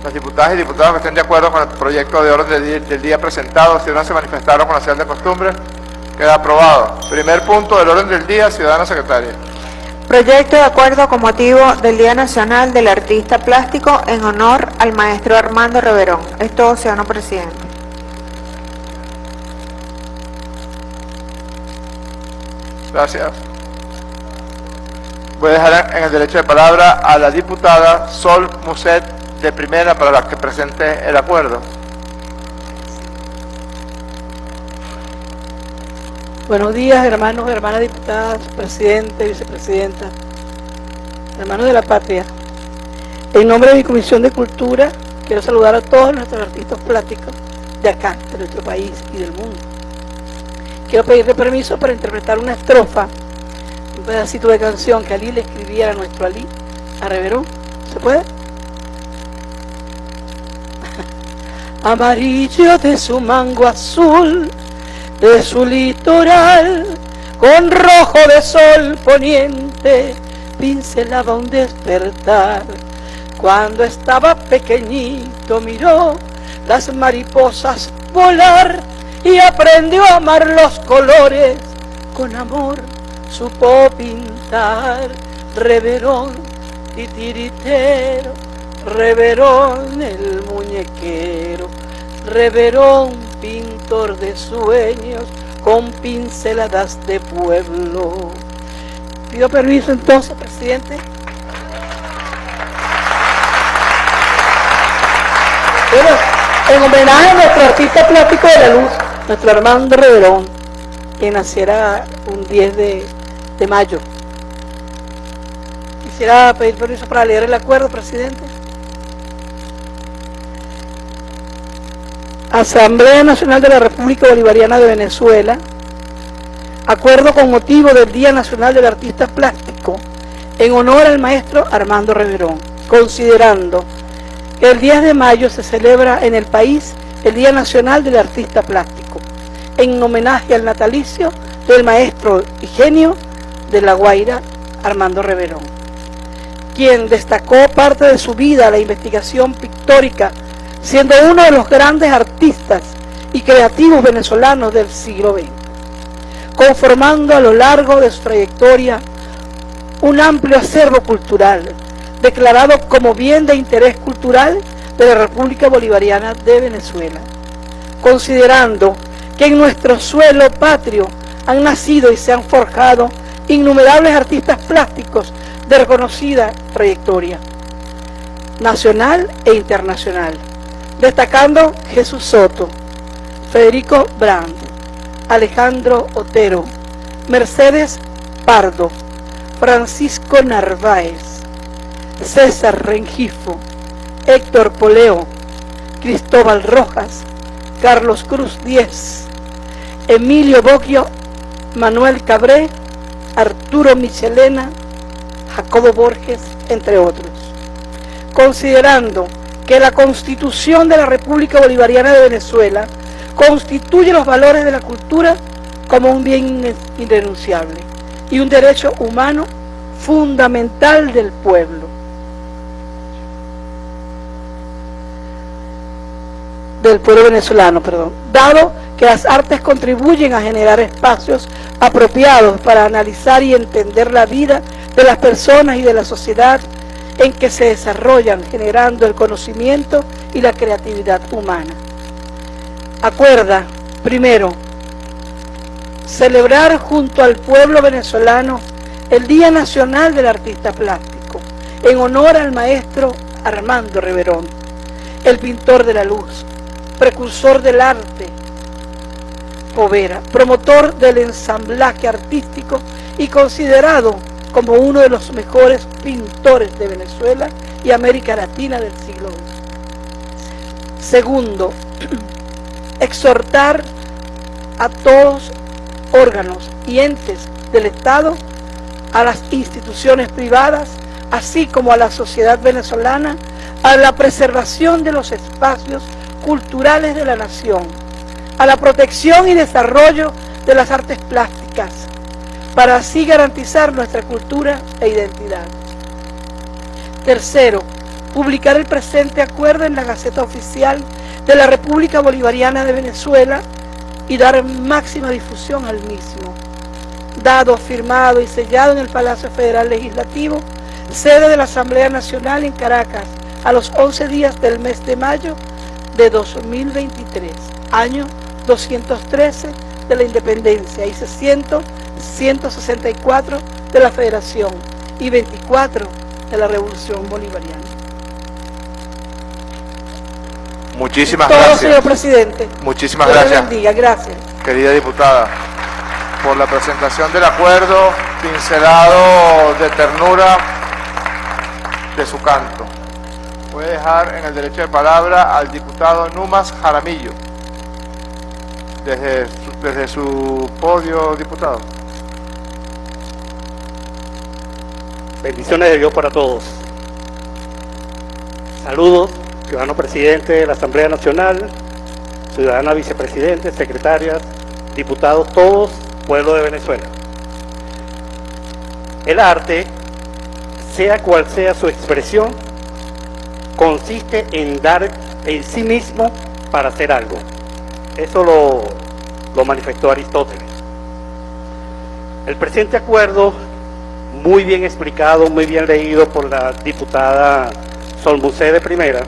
S2: las diputadas y diputados que estén de acuerdo con el proyecto de orden del día, presentado, si no se manifestaron con la señal de costumbre, queda aprobado. Primer punto del orden del día, ciudadana secretaria.
S3: Proyecto de acuerdo con motivo del Día Nacional del Artista Plástico en honor al maestro Armando Reverón. Es todo, ciudadano presidente.
S2: Gracias. Voy a dejar en el derecho de palabra a la diputada Sol Muset de primera para la que presente el acuerdo.
S11: Buenos días, hermanos, hermanas diputadas, presidente, vicepresidenta, hermanos de la patria. En nombre de mi Comisión de Cultura, quiero saludar a todos nuestros artistas plásticos de acá, de nuestro país y del mundo. Quiero pedirle permiso para interpretar una estrofa, un pedacito de canción que Ali le escribiera a nuestro Ali, a Reverón. ¿Se puede? Amarillo de su mango azul, de su litoral, con rojo de sol poniente, pincelaba un despertar. Cuando estaba pequeñito miró las mariposas volar y aprendió a amar los colores, con amor supo pintar. Reverón titiritero, reverón el muñequero, reverón pintor de sueños con pinceladas de pueblo. Pido permiso entonces, presidente. Bueno, en homenaje a nuestro artista plástico de la luz, nuestro Armando Reverón, que naciera un 10 de de mayo. Quisiera pedir permiso para leer el acuerdo, presidente. Asamblea Nacional de la República Bolivariana de Venezuela, acuerdo con motivo del Día Nacional del Artista Plástico, en honor al maestro Armando Reverón, considerando que el 10 de mayo se celebra en el país el Día Nacional del Artista Plástico, en homenaje al natalicio del maestro y genio de La Guaira, Armando Reverón, quien destacó parte de su vida la investigación pictórica, siendo uno de los grandes artistas y creativos venezolanos del siglo XX, conformando a lo largo de su trayectoria un amplio acervo cultural, declarado como bien de interés cultural de la República Bolivariana de Venezuela, considerando que en nuestro suelo patrio han nacido y se han forjado innumerables artistas plásticos de reconocida trayectoria nacional e internacional, destacando Jesús Soto, Federico Brand, Alejandro Otero, Mercedes Pardo, Francisco Narváez, César Rengifo, Héctor Poleo, Cristóbal Rojas, Carlos Cruz Díez, Emilio Boggio, Manuel Cabré, Arturo Michelena, Jacobo Borges, entre otros. Considerando que la Constitución de la República Bolivariana de Venezuela constituye los valores de la cultura como un bien irrenunciable y un derecho humano fundamental del pueblo. Del pueblo venezolano, perdón. Dado que las artes contribuyen a generar espacios apropiados para analizar y entender la vida de las personas y de la sociedad en que se desarrollan, generando el conocimiento y la creatividad humana. Acuerda, primero, celebrar junto al pueblo venezolano el Día Nacional del Artista Plástico, en honor al maestro Armando Reverón, el pintor de la luz, precursor del arte, Povera, promotor del ensamblaje artístico y considerado como uno de los mejores pintores de Venezuela y América Latina del siglo XX. Segundo, exhortar a todos órganos y entes del Estado, a las instituciones privadas, así como a la sociedad venezolana, a la preservación de los espacios culturales de la nación, a la protección y desarrollo de las artes plásticas, para así garantizar nuestra cultura e identidad. Tercero, publicar el presente acuerdo en la Gaceta Oficial de la República Bolivariana de Venezuela y dar máxima difusión al mismo. Dado, firmado y sellado en el Palacio Federal Legislativo, sede de la Asamblea Nacional en Caracas, a los 11 días del mes de mayo de 2023, año 213 de la Independencia y 600, 164 de la Federación y 24 de la Revolución Bolivariana.
S2: Muchísimas
S11: Todo,
S2: gracias.
S11: señor presidente.
S2: Muchísimas
S11: Dios
S2: gracias.
S11: bendiga. Gracias.
S2: querida diputada, por la presentación del acuerdo pincelado de ternura de su canto. Voy a dejar en el derecho de palabra al diputado Numas Jaramillo. Desde su, desde su podio, diputado.
S12: Bendiciones de Dios para todos. Saludos, ciudadano presidente de la Asamblea Nacional, ciudadana vicepresidente, secretarias, diputados, todos, pueblo de Venezuela. El arte, sea cual sea su expresión, consiste en dar en sí mismo para hacer algo. Eso lo, lo manifestó Aristóteles. El presente acuerdo, muy bien explicado, muy bien leído por la diputada Solmucé de Primera,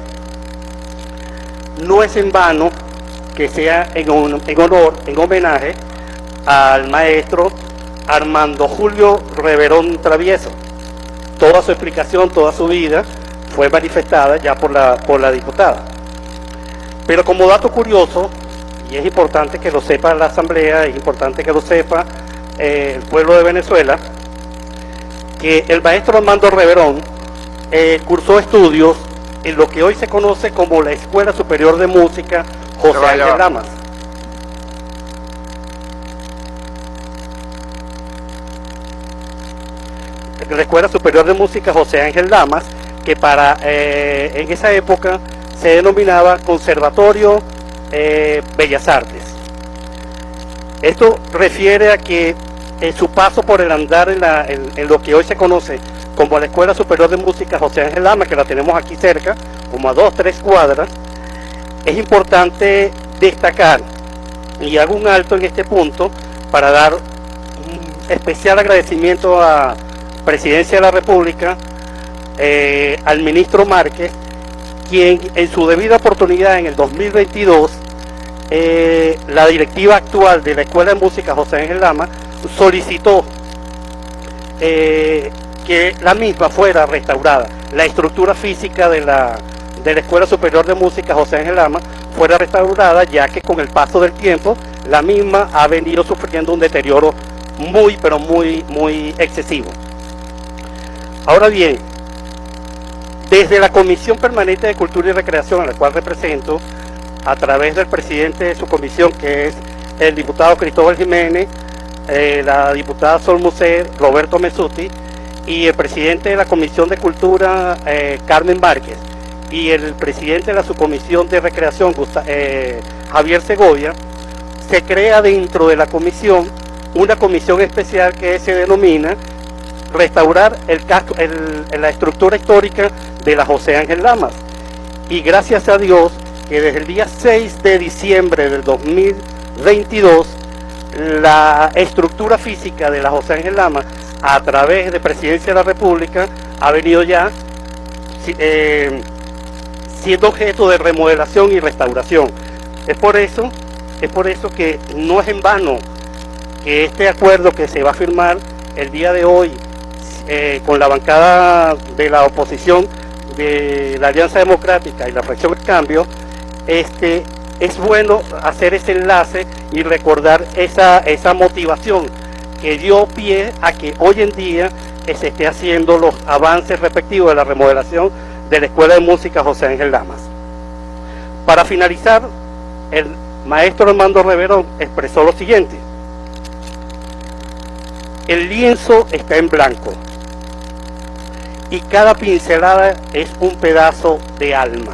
S12: no es en vano que sea en honor, en homenaje al maestro Armando Julio Reverón Travieso. Toda su explicación, toda su vida fue manifestada ya por la, por la diputada. Pero como dato curioso, y es importante que lo sepa la Asamblea, es importante que lo sepa eh, el pueblo de Venezuela, que el maestro Armando Reverón eh, cursó estudios en lo que hoy se conoce como la Escuela Superior de Música José Ángel
S2: va.
S12: Lamas. La Escuela Superior de Música José Ángel Lamas, que para eh, en esa época se denominaba Conservatorio eh, Bellas Artes. Esto refiere a que su paso por el andar en lo que hoy se conoce como la Escuela Superior de Música José Ángel Lama, que la tenemos aquí cerca, como a dos, tres cuadras, es importante destacar, y hago un alto en este punto, para dar un especial agradecimiento a Presidencia de la República, eh, al ministro Márquez, quien en su debida oportunidad en el 2022 eh, la directiva actual de la Escuela de Música José Ángel Lama solicitó eh, que la misma fuera restaurada, la estructura física de la, de la Escuela Superior de Música José Ángel Lama fuera restaurada, ya que con el paso del tiempo la misma ha venido sufriendo un deterioro muy, pero muy, muy excesivo. Ahora bien, desde la Comisión Permanente de Cultura y Recreación, a la cual represento, a través del presidente de su comisión, que es el diputado Cristóbal Jiménez, eh, la diputada Sol Musé, Roberto Mesuti, y el presidente de la Comisión de Cultura, eh, Carmen Márquez, y el presidente de la subcomisión de Recreación, eh, Javier Segovia, se crea dentro de la comisión una comisión especial que se denomina restaurar el el- la estructura histórica de la José Ángel Lamas. Y gracias a Dios que desde el día 6 de diciembre del 2022 la estructura física de la José Ángel Lama a través de Presidencia de la República ha venido ya eh, siendo objeto de remodelación y restauración. Es por eso, es por eso que no es en vano que este acuerdo que se va a firmar el día de hoy eh, con la bancada de la oposición de la Alianza Democrática y la fracción del Cambio, este, es bueno hacer ese enlace y recordar esa, esa motivación que dio pie a que hoy en día eh, se esté haciendo los avances respectivos de la remodelación de la Escuela de Música José Ángel Lamas. Para finalizar, el maestro Armando Reverón expresó lo siguiente. El lienzo está en blanco y cada pincelada es un pedazo de alma.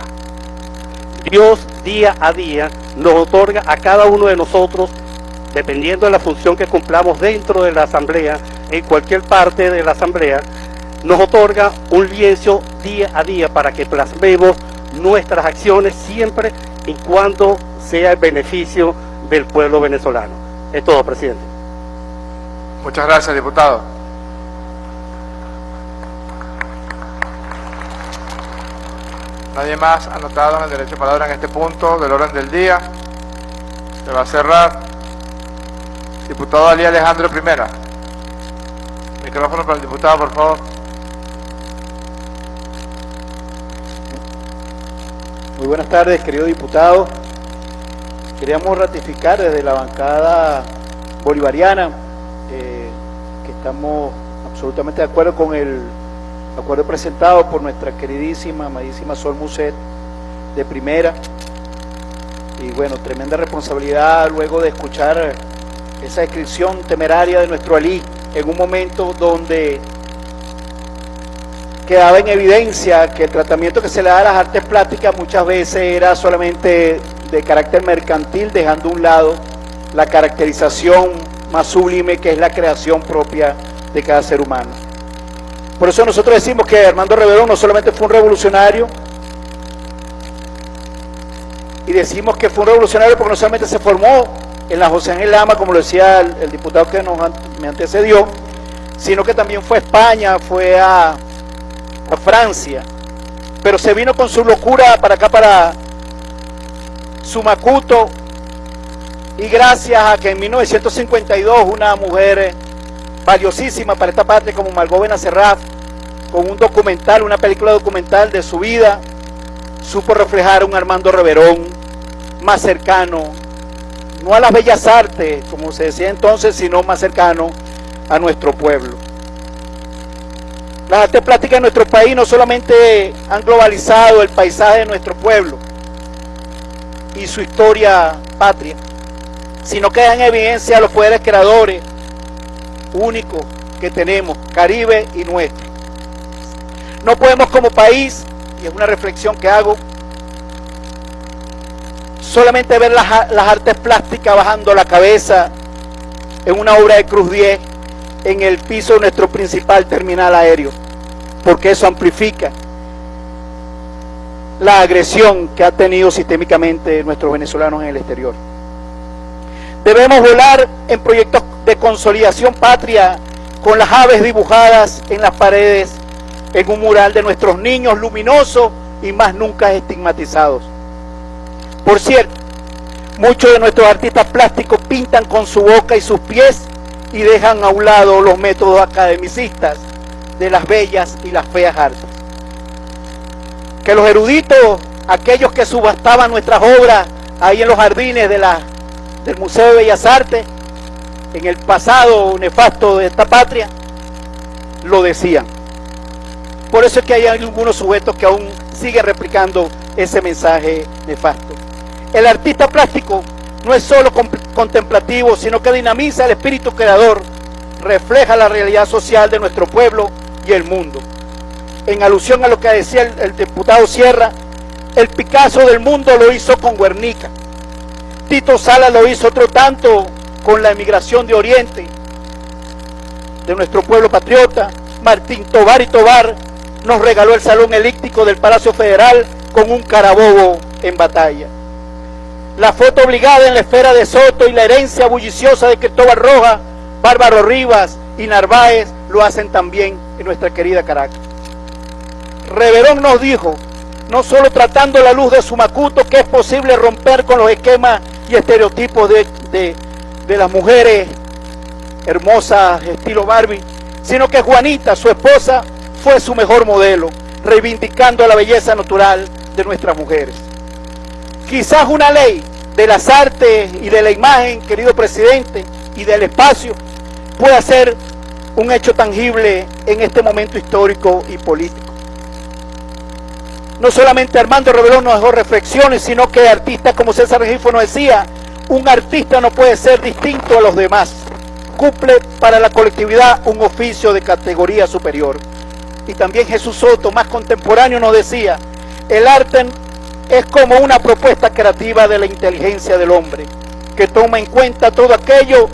S12: Dios día a día nos otorga a cada uno de nosotros, dependiendo de la función que cumplamos dentro de la asamblea, en cualquier parte de la asamblea, nos otorga un lienzo día a día para que plasmemos nuestras acciones siempre y cuando sea el beneficio del pueblo venezolano. Es todo, presidente.
S2: Muchas gracias, diputado. Nadie más anotado en el derecho de palabra en este punto del orden del día. Se va a cerrar. Diputado Ali Alejandro Primera. Micrófono para el diputado, por favor.
S13: Muy buenas tardes, querido diputado. Queríamos ratificar desde la bancada bolivariana eh, que estamos absolutamente de acuerdo con el acuerdo presentado por nuestra queridísima, amadísima Sol Muset de primera. Y bueno, tremenda responsabilidad luego de escuchar esa descripción temeraria de nuestro Ali en un momento donde quedaba en evidencia que el tratamiento que se le da a las artes plásticas muchas veces era solamente de carácter mercantil, dejando a un lado la caracterización más sublime que es la creación propia de cada ser humano. Por eso nosotros decimos que Armando Reverón no solamente fue un revolucionario, y decimos que fue un revolucionario porque no solamente se formó en la José Ángel Lama, como lo decía el, diputado que me antecedió, sino que también fue a España, fue a, a Francia, pero se vino con su locura para acá, para Sumacuto, y gracias a que en 1952 una mujer eh, valiosísima para esta parte como Margot Benacerraf, con un documental, una película documental de su vida, supo reflejar un Armando Reverón más cercano, no a las bellas artes, como se decía entonces, sino más cercano a nuestro pueblo. Las artes plásticas en nuestro país no solamente han globalizado el paisaje de nuestro pueblo y su historia patria, sino que dan evidencia a los poderes creadores únicos que tenemos, Caribe y nuestro. No podemos como país, y es una reflexión que hago, solamente ver las, las artes plásticas bajando la cabeza en una obra de Cruz 10 en el piso de nuestro principal terminal aéreo, porque eso amplifica la agresión que ha tenido sistémicamente nuestros venezolanos en el exterior. Debemos volar en proyectos de consolidación patria con las aves dibujadas en las paredes en un mural de nuestros niños luminosos y más nunca estigmatizados. Por cierto, muchos de nuestros artistas plásticos pintan con su boca y sus pies y dejan a un lado los métodos academicistas de las bellas y las feas artes. Que los eruditos, aquellos que subastaban nuestras obras ahí en los jardines de la, del Museo de Bellas Artes, en el pasado nefasto de esta patria, lo decían. Por eso es que hay algunos sujetos que aún siguen replicando ese mensaje nefasto. El artista plástico no es solo contemplativo, sino que dinamiza el espíritu creador, refleja la realidad social de nuestro pueblo y el mundo. En alusión a lo que decía el, diputado Sierra, el Picasso del mundo lo hizo con Guernica. Tito Sala lo hizo otro tanto con la emigración de Oriente, de nuestro pueblo patriota. Martín Tobar y Tobar nos regaló el salón elíptico del Palacio Federal con un carabobo en batalla la foto obligada en la esfera de Soto y la herencia bulliciosa de Cristóbal Roja, Bárbaro Rivas y Narváez lo hacen también en nuestra querida Caracas. Reverón nos dijo, no solo tratando la luz de su macuto, que es posible romper con los esquemas y estereotipos de, de, de las mujeres hermosas estilo Barbie, sino que Juanita, su esposa, fue su mejor modelo, reivindicando la belleza natural de nuestras mujeres. Quizás una ley de las artes y de la imagen, querido presidente, y del espacio, pueda ser un hecho tangible en este momento histórico y político. No solamente Armando Rebelón nos dejó reflexiones, sino que artistas como César Regifo decía, un artista no puede ser distinto a los demás. Cumple para la colectividad un oficio de categoría superior. Y también Jesús Soto, más contemporáneo, nos decía, el arte es como una propuesta creativa de la inteligencia del hombre, que toma en cuenta todo aquello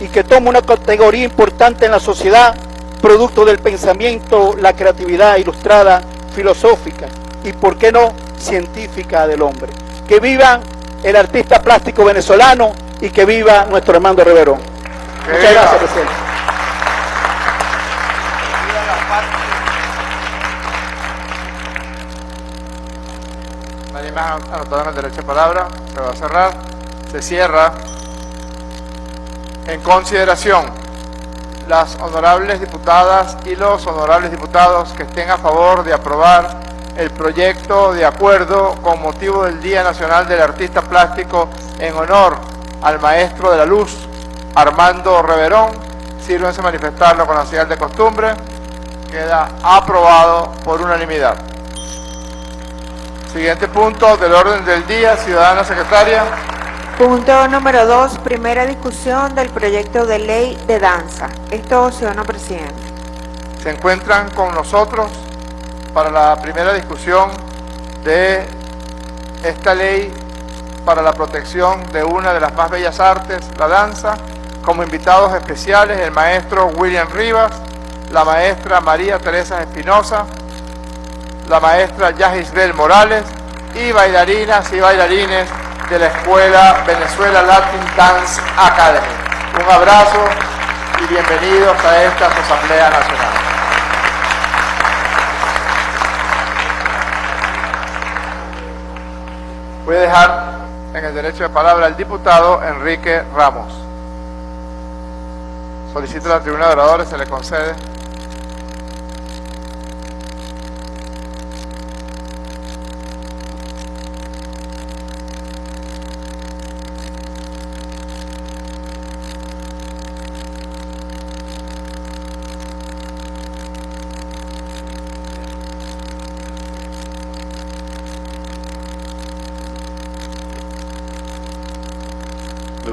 S13: y que toma una categoría importante en la sociedad, producto del pensamiento, la creatividad ilustrada, filosófica y, por qué no, científica del hombre. Que viva el artista plástico venezolano y que viva nuestro hermano Reverón. Muchas gracias, presidente.
S2: Nadie más anotado en el derecho de palabra. Se va a cerrar. Se cierra. En consideración, las honorables diputadas y los honorables diputados que estén a favor de aprobar el proyecto de acuerdo con motivo del Día Nacional del Artista Plástico en honor al Maestro de la Luz, Armando Reverón, sírvense manifestarlo con la señal de costumbre. Queda aprobado por unanimidad. Siguiente punto del orden del día, ciudadana secretaria.
S3: Punto número dos, primera discusión del proyecto de ley de danza. Esto, ciudadano presidente.
S2: Se encuentran con nosotros para la primera discusión de esta ley para la protección de una de las más bellas artes, la danza, como invitados especiales el maestro William Rivas, la maestra María Teresa Espinosa, la maestra Yagisbel Morales y bailarinas y bailarines de la Escuela Venezuela Latin Dance Academy. Un abrazo y bienvenidos a esta Asamblea Nacional. Voy a dejar en el derecho de palabra al diputado Enrique Ramos. Solicito a la tribuna de oradores, se le concede.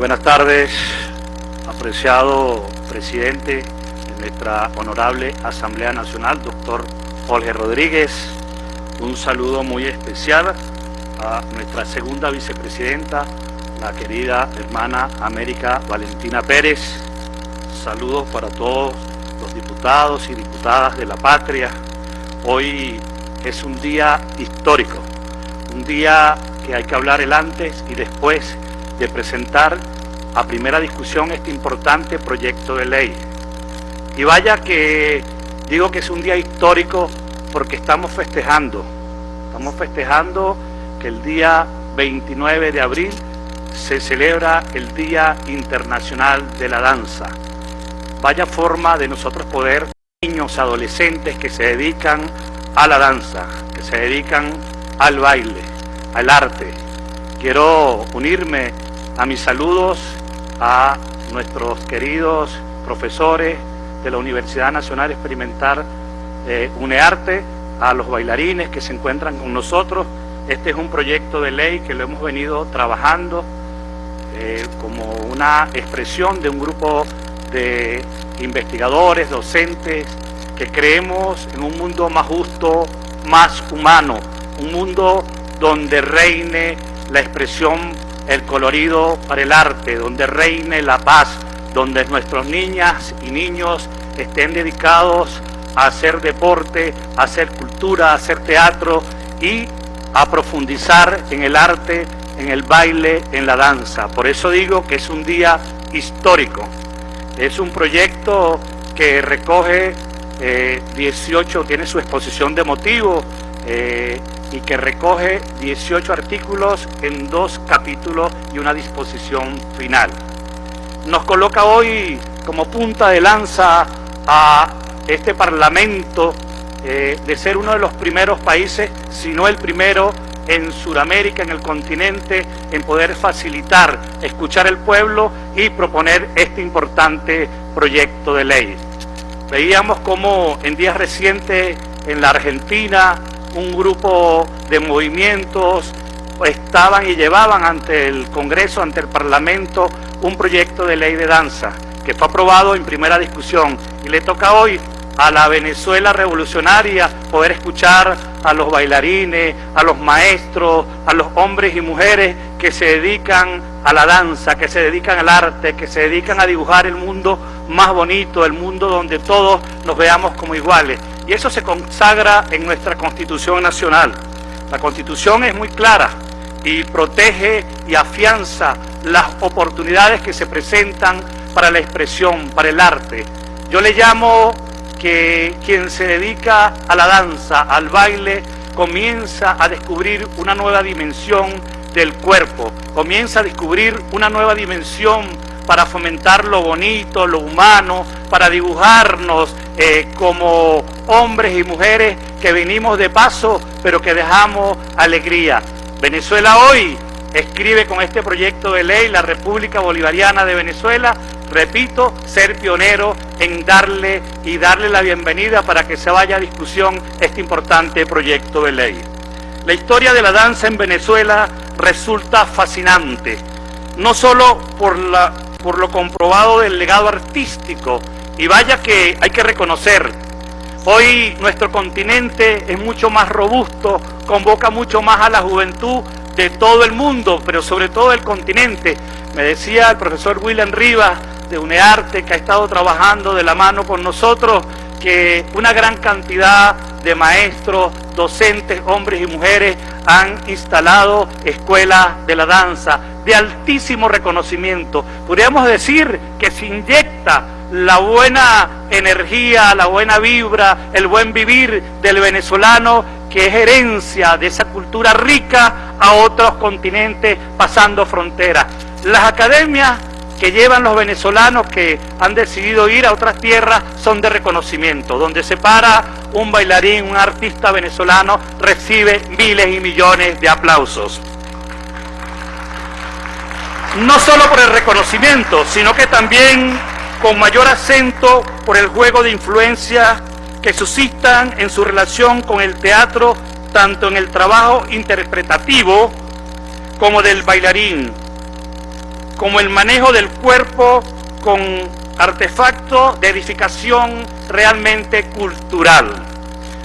S14: Buenas tardes, apreciado presidente de nuestra honorable Asamblea Nacional, doctor Jorge Rodríguez. Un saludo muy especial a nuestra segunda vicepresidenta, la querida hermana América Valentina Pérez. Saludos para todos los diputados y diputadas de la patria. Hoy es un día histórico, un día que hay que hablar el antes y después de presentar a primera discusión este importante proyecto de ley. Y vaya que digo que es un día histórico porque estamos festejando, estamos festejando que el día 29 de abril se celebra el Día Internacional de la Danza. Vaya forma de nosotros poder, niños, adolescentes que se dedican a la danza, que se dedican al baile, al arte. Quiero unirme a mis saludos a nuestros queridos profesores de la Universidad Nacional Experimental eh, UNEARTE, a los bailarines que se encuentran con nosotros. Este es un proyecto de ley que lo hemos venido trabajando eh, como una expresión de un grupo de investigadores, docentes, que creemos en un mundo más justo, más humano, un mundo donde reine la expresión, el colorido para el arte, donde reine la paz, donde nuestros niñas y niños estén dedicados a hacer deporte, a hacer cultura, a hacer teatro y a profundizar en el arte, en el baile, en la danza. Por eso digo que es un día histórico. Es un proyecto que recoge 18, eh, tiene su exposición de motivo eh, y que recoge 18 artículos en dos capítulos y una disposición final. Nos coloca hoy como punta de lanza a este Parlamento eh, de ser uno de los primeros países, si no el primero, en Sudamérica, en el continente, en poder facilitar, escuchar el pueblo y proponer este importante proyecto de ley. Veíamos como en días recientes en la Argentina un grupo de movimientos estaban y llevaban ante el Congreso, ante el Parlamento, un proyecto de ley de danza que fue aprobado en primera discusión y le toca hoy a la Venezuela revolucionaria poder escuchar a los bailarines, a los maestros, a los hombres y mujeres que se dedican a la danza, que se dedican al arte, que se dedican a dibujar el mundo más bonito, el mundo donde todos nos veamos como iguales. Y eso se consagra en nuestra Constitución Nacional. La Constitución es muy clara y protege y afianza las oportunidades que se presentan para la expresión, para el arte. Yo le llamo que quien se dedica a la danza, al baile, comienza a descubrir una nueva dimensión del cuerpo, comienza a descubrir una nueva dimensión para fomentar lo bonito, lo humano, para dibujarnos eh, como hombres y mujeres que venimos de paso, pero que dejamos alegría. Venezuela hoy escribe con este proyecto de ley la República Bolivariana de Venezuela repito, ser pionero en darle y darle la bienvenida para que se vaya a discusión este importante proyecto de ley. La historia de la danza en Venezuela resulta fascinante, no solo por, la, por lo comprobado del legado artístico, y vaya que hay que reconocer, hoy nuestro continente es mucho más robusto, convoca mucho más a la juventud de todo el mundo, pero sobre todo el continente. Me decía el profesor William Rivas de UNEARTE que ha estado trabajando de la mano con nosotros, que una gran cantidad de maestros, docentes, hombres y mujeres han instalado escuelas de la danza de altísimo reconocimiento. Podríamos decir que se inyecta la buena energía, la buena vibra, el buen vivir del venezolano, que es herencia de esa cultura rica a otros continentes pasando fronteras. Las academias que llevan los venezolanos que han decidido ir a otras tierras son de reconocimiento. Donde se para un bailarín, un artista venezolano, recibe miles y millones de aplausos. No solo por el reconocimiento, sino que también con mayor acento por el juego de influencia que suscitan en su relación con el teatro, tanto en el trabajo interpretativo como del bailarín, como el manejo del cuerpo con artefacto de edificación realmente cultural.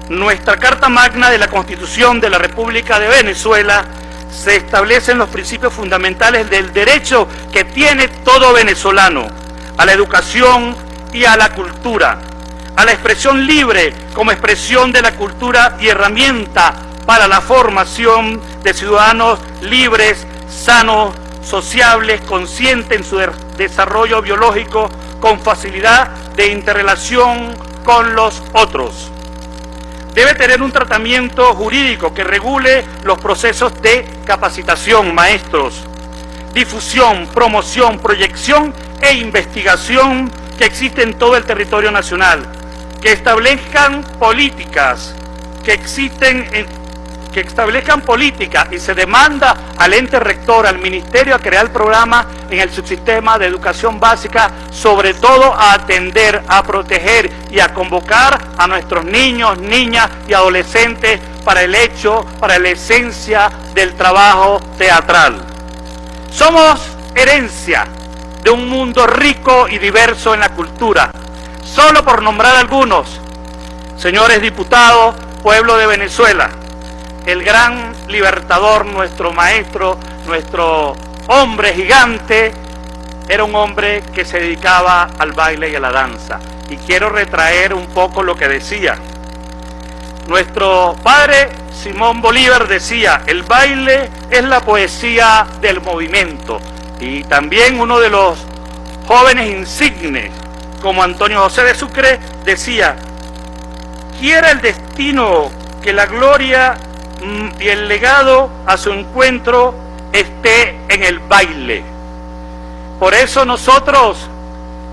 S14: Nuestra Carta Magna de la Constitución de la República de Venezuela se establecen los principios fundamentales del derecho que tiene todo venezolano a la educación y a la cultura, a la expresión libre como expresión de la cultura y herramienta para la formación de ciudadanos libres, sanos, sociables, conscientes en su desarrollo biológico, con facilidad de interrelación con los otros. Debe tener un tratamiento jurídico que regule los procesos de capacitación, maestros, difusión, promoción, proyección e investigación que existen en todo el territorio nacional, que establezcan políticas que existen en que establezcan políticas y se demanda al ente rector, al ministerio, a crear programas en el subsistema de educación básica, sobre todo a atender, a proteger y a convocar a nuestros niños, niñas y adolescentes para el hecho, para la esencia del trabajo teatral. Somos herencia de un mundo rico y diverso en la cultura. Solo por nombrar algunos, señores diputados, pueblo de Venezuela, el gran libertador, nuestro maestro, nuestro hombre gigante, era un hombre que se dedicaba al baile y a la danza. Y quiero retraer un poco lo que decía. Nuestro padre Simón Bolívar decía, el baile es la poesía del movimiento. Y también uno de los jóvenes insignes, como Antonio José de Sucre, decía, quiera el destino que la gloria y el legado a su encuentro esté en el baile. Por eso nosotros,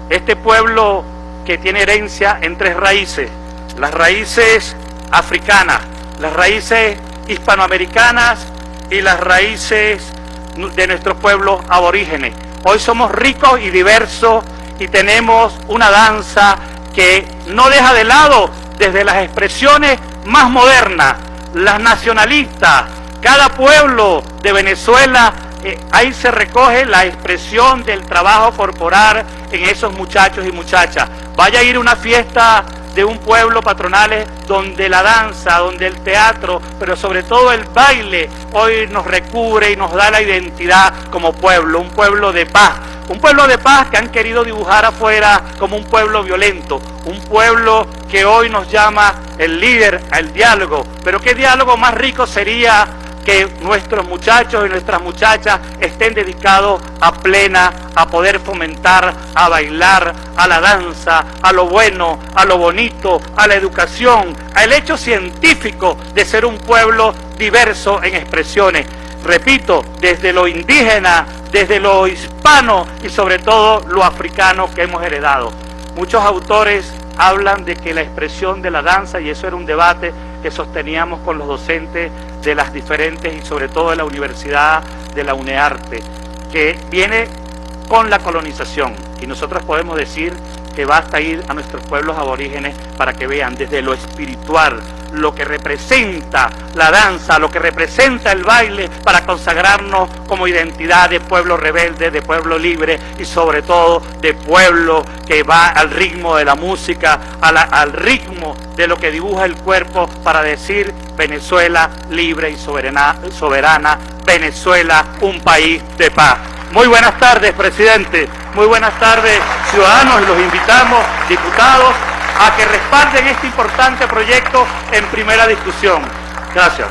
S14: este pueblo que tiene herencia en tres raíces, las raíces africanas, las raíces hispanoamericanas y las raíces de nuestros pueblos aborígenes. Hoy somos ricos y diversos y tenemos una danza que no deja de lado desde las expresiones más modernas las nacionalistas, cada pueblo de Venezuela, eh, ahí se recoge la expresión del trabajo corporal en esos muchachos y muchachas. Vaya a ir una fiesta de un pueblo patronales donde la danza, donde el teatro, pero sobre todo el baile hoy nos recubre y nos da la identidad como pueblo, un pueblo de paz, un pueblo de paz que han querido dibujar afuera como un pueblo violento, un pueblo que hoy nos llama el líder al diálogo. Pero qué diálogo más rico sería que nuestros muchachos y nuestras muchachas estén dedicados a plena, a poder fomentar, a bailar, a la danza, a lo bueno, a lo bonito, a la educación, al hecho científico de ser un pueblo diverso en expresiones. Repito, desde lo indígena, desde lo hispano y sobre todo lo africano que hemos heredado. Muchos autores hablan de que la expresión de la danza, y eso era un debate que sosteníamos con los docentes de las diferentes y sobre todo de la Universidad de la UNEARTE, que viene con la colonización. Y nosotros podemos decir que basta ir a nuestros pueblos aborígenes para que vean desde lo espiritual, lo que representa la danza, lo que representa el baile para consagrarnos como identidad de pueblo rebelde, de pueblo libre y sobre todo de pueblo que va al ritmo de la música, al ritmo de lo que dibuja el cuerpo para decir Venezuela libre y soberana, Venezuela un país de paz. Muy buenas tardes, presidente. Muy buenas tardes, ciudadanos. Los invitamos, diputados, a que respalden este importante proyecto en primera discusión. Gracias.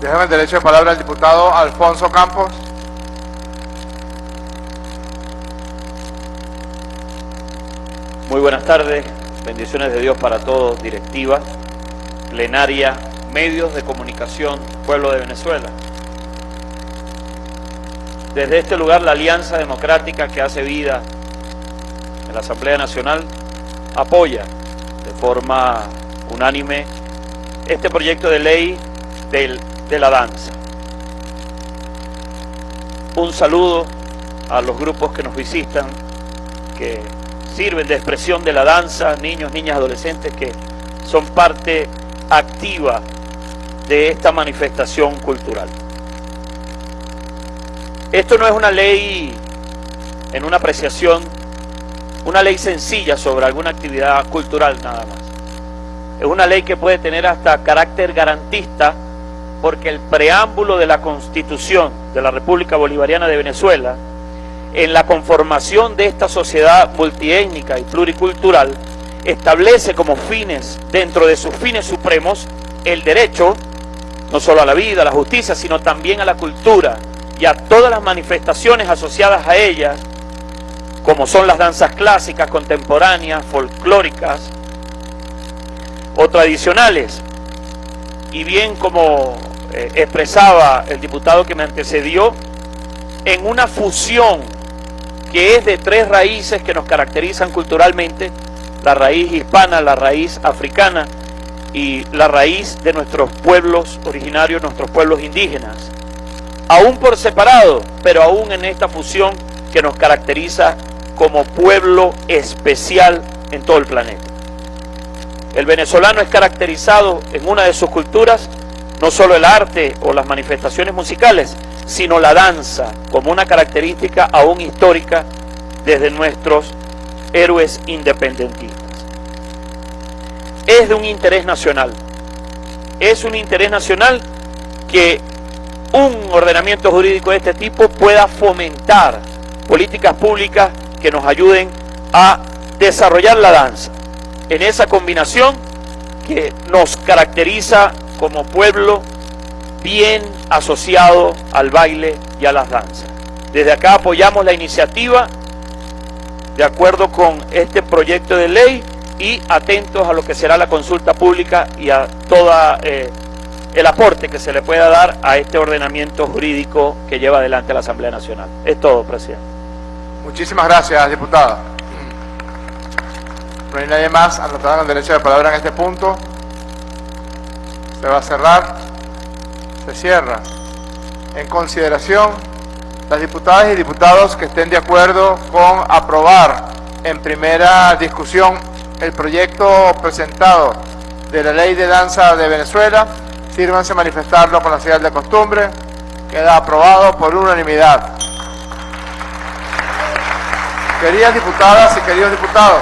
S2: Déjame el derecho de palabra al diputado Alfonso Campos.
S15: Muy buenas tardes, bendiciones de Dios para todos, directiva, plenaria, medios de comunicación, pueblo de Venezuela. Desde este lugar, la Alianza Democrática que hace vida en la Asamblea Nacional apoya de forma unánime este proyecto de ley de la danza. Un saludo a los grupos que nos visitan, que sirven de expresión de la danza, niños, niñas, adolescentes que son parte activa de esta manifestación cultural. Esto no es una ley en una apreciación, una ley sencilla sobre alguna actividad cultural nada más. Es una ley que puede tener hasta carácter garantista porque el preámbulo de la Constitución de la República Bolivariana de Venezuela, en la conformación de esta sociedad multiétnica y pluricultural, establece como fines, dentro de sus fines supremos, el derecho, no solo a la vida, a la justicia, sino también a la cultura y a todas las manifestaciones asociadas a ella, como son las danzas clásicas, contemporáneas, folclóricas o tradicionales. Y bien como eh, expresaba el diputado que me antecedió, en una fusión que es de tres raíces que nos caracterizan culturalmente, la raíz hispana, la raíz africana y la raíz de nuestros pueblos originarios, nuestros pueblos indígenas. Aún por separado, pero aún en esta fusión que nos caracteriza como pueblo especial en todo el planeta. El venezolano es caracterizado en una de sus culturas no solo el arte o las manifestaciones musicales, sino la danza como una característica aún histórica desde nuestros héroes independentistas. Es de un interés nacional. Es un interés nacional que un ordenamiento jurídico de este tipo pueda fomentar políticas públicas que nos ayuden a desarrollar la danza en esa combinación que nos caracteriza como pueblo bien asociado al baile y a las danzas. Desde acá apoyamos la iniciativa de acuerdo con este proyecto de ley y atentos a lo que será la consulta pública y a todo eh, el aporte que se le pueda dar a este ordenamiento jurídico que lleva adelante la Asamblea Nacional. Es todo, presidente.
S2: Muchísimas gracias, diputada. No hay nadie más anotado con derecho de palabra en este punto. Se va a cerrar. Se cierra. En consideración, las diputadas y diputados que estén de acuerdo con aprobar en primera discusión el proyecto presentado de la Ley de Danza de Venezuela, sírvanse manifestarlo con la señal de costumbre. Queda aprobado por unanimidad. Queridas diputadas y queridos diputados,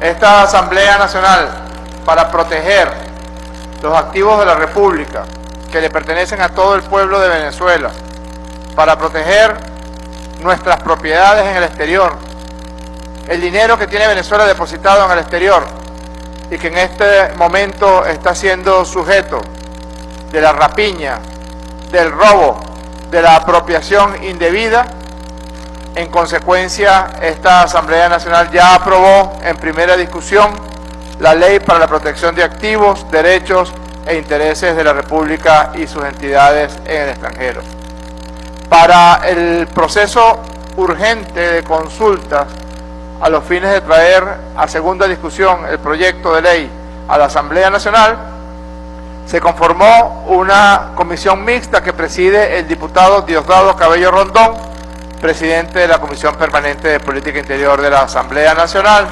S2: esta Asamblea Nacional para proteger los activos de la República que le pertenecen a todo el pueblo de Venezuela, para proteger nuestras propiedades en el exterior, el dinero que tiene Venezuela depositado en el exterior y que en este momento está siendo sujeto de la rapiña, del robo, de la apropiación indebida, en consecuencia, esta Asamblea Nacional ya aprobó en primera discusión la Ley para la Protección de Activos, Derechos e Intereses de la República y sus entidades en el extranjero. Para el proceso urgente de consultas a los fines de traer a segunda discusión el proyecto de ley a la Asamblea Nacional, se conformó una comisión mixta que preside el diputado Diosdado Cabello Rondón, presidente de la Comisión Permanente de Política Interior de la Asamblea Nacional,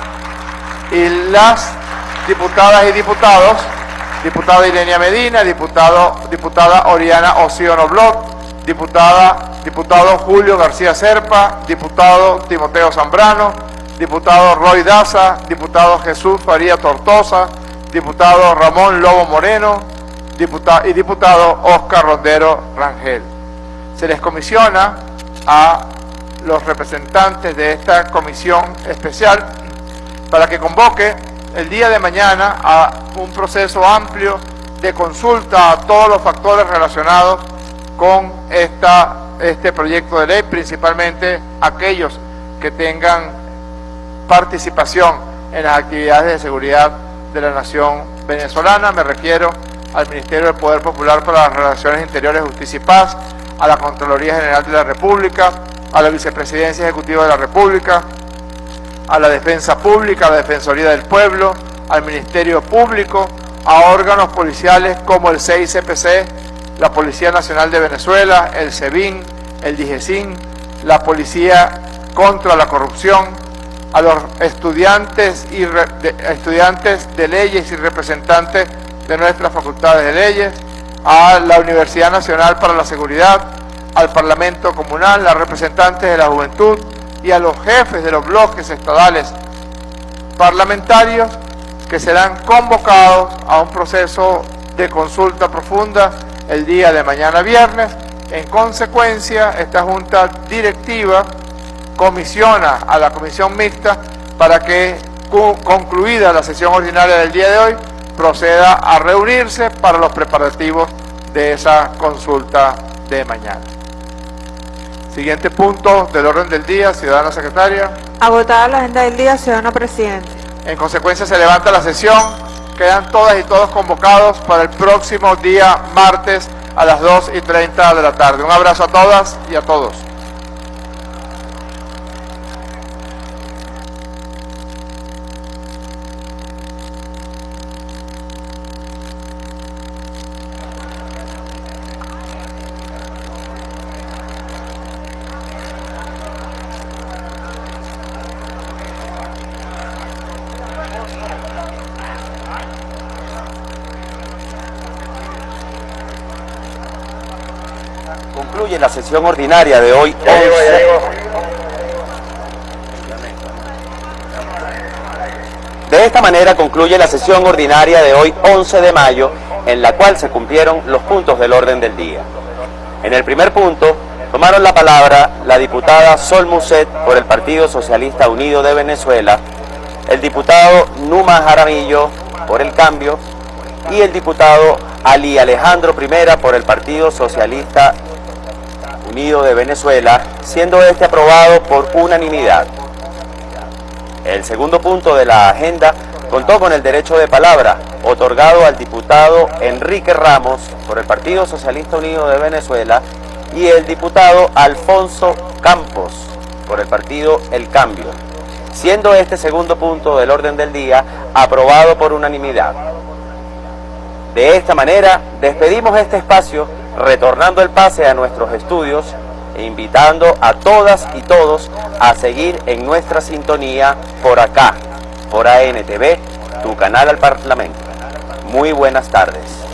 S2: y las diputadas y diputados, diputada Irenia Medina, diputado, diputada Oriana Ociono Blot, diputada, diputado Julio García Serpa, diputado Timoteo Zambrano, diputado Roy Daza, diputado Jesús Faría Tortosa, diputado Ramón Lobo Moreno diputado, y diputado Oscar Rondero Rangel. Se les comisiona a los representantes de esta comisión especial para que convoque el día de mañana a un proceso amplio de consulta a todos los factores relacionados con esta, este proyecto de ley, principalmente aquellos que tengan participación en las actividades de seguridad de la nación venezolana. Me refiero al Ministerio del Poder Popular para las Relaciones Interiores, Justicia y Paz, a la Contraloría General de la República, a la Vicepresidencia Ejecutiva de la República, a la Defensa Pública, a la Defensoría del Pueblo, al Ministerio Público, a órganos policiales como el CICPC, la Policía Nacional de Venezuela, el SEBIN, el DIGESIN, la Policía contra la Corrupción, a los estudiantes, y estudiantes de leyes y representantes de nuestras facultades de leyes, a la Universidad Nacional para la Seguridad, al Parlamento Comunal, a representantes de la juventud y a los jefes de los bloques estadales parlamentarios que serán convocados a un proceso de consulta profunda el día de mañana viernes. En consecuencia, esta Junta Directiva comisiona a la Comisión Mixta para que, concluida la sesión ordinaria del día de hoy, proceda a reunirse para los preparativos de esa consulta de mañana. Siguiente punto del orden del día, ciudadana secretaria.
S3: Agotada la agenda del día, ciudadano presidente.
S2: En consecuencia se levanta la sesión. Quedan todas y todos convocados para el próximo día martes a las 2 y 30 de la tarde. Un abrazo a todas y a todos.
S10: Sesión ordinaria de hoy. 11. De esta manera concluye la sesión ordinaria de hoy 11 de mayo, en la cual se cumplieron los puntos del orden del día. En el primer punto, tomaron la palabra la diputada Sol Muset por el Partido Socialista Unido de Venezuela, el diputado Numa Jaramillo por el Cambio y el diputado Ali Alejandro Primera por el Partido Socialista Unido de Venezuela, siendo este aprobado por unanimidad. El segundo punto de la agenda contó con el derecho de palabra otorgado al diputado Enrique Ramos por el Partido Socialista Unido de Venezuela y el diputado Alfonso Campos por el partido El Cambio, siendo este segundo punto del orden del día aprobado por unanimidad. De esta manera, despedimos este espacio retornando el pase a nuestros estudios e invitando a todas y todos a seguir en nuestra sintonía por acá, por ANTV, tu canal al Parlamento. Muy buenas tardes.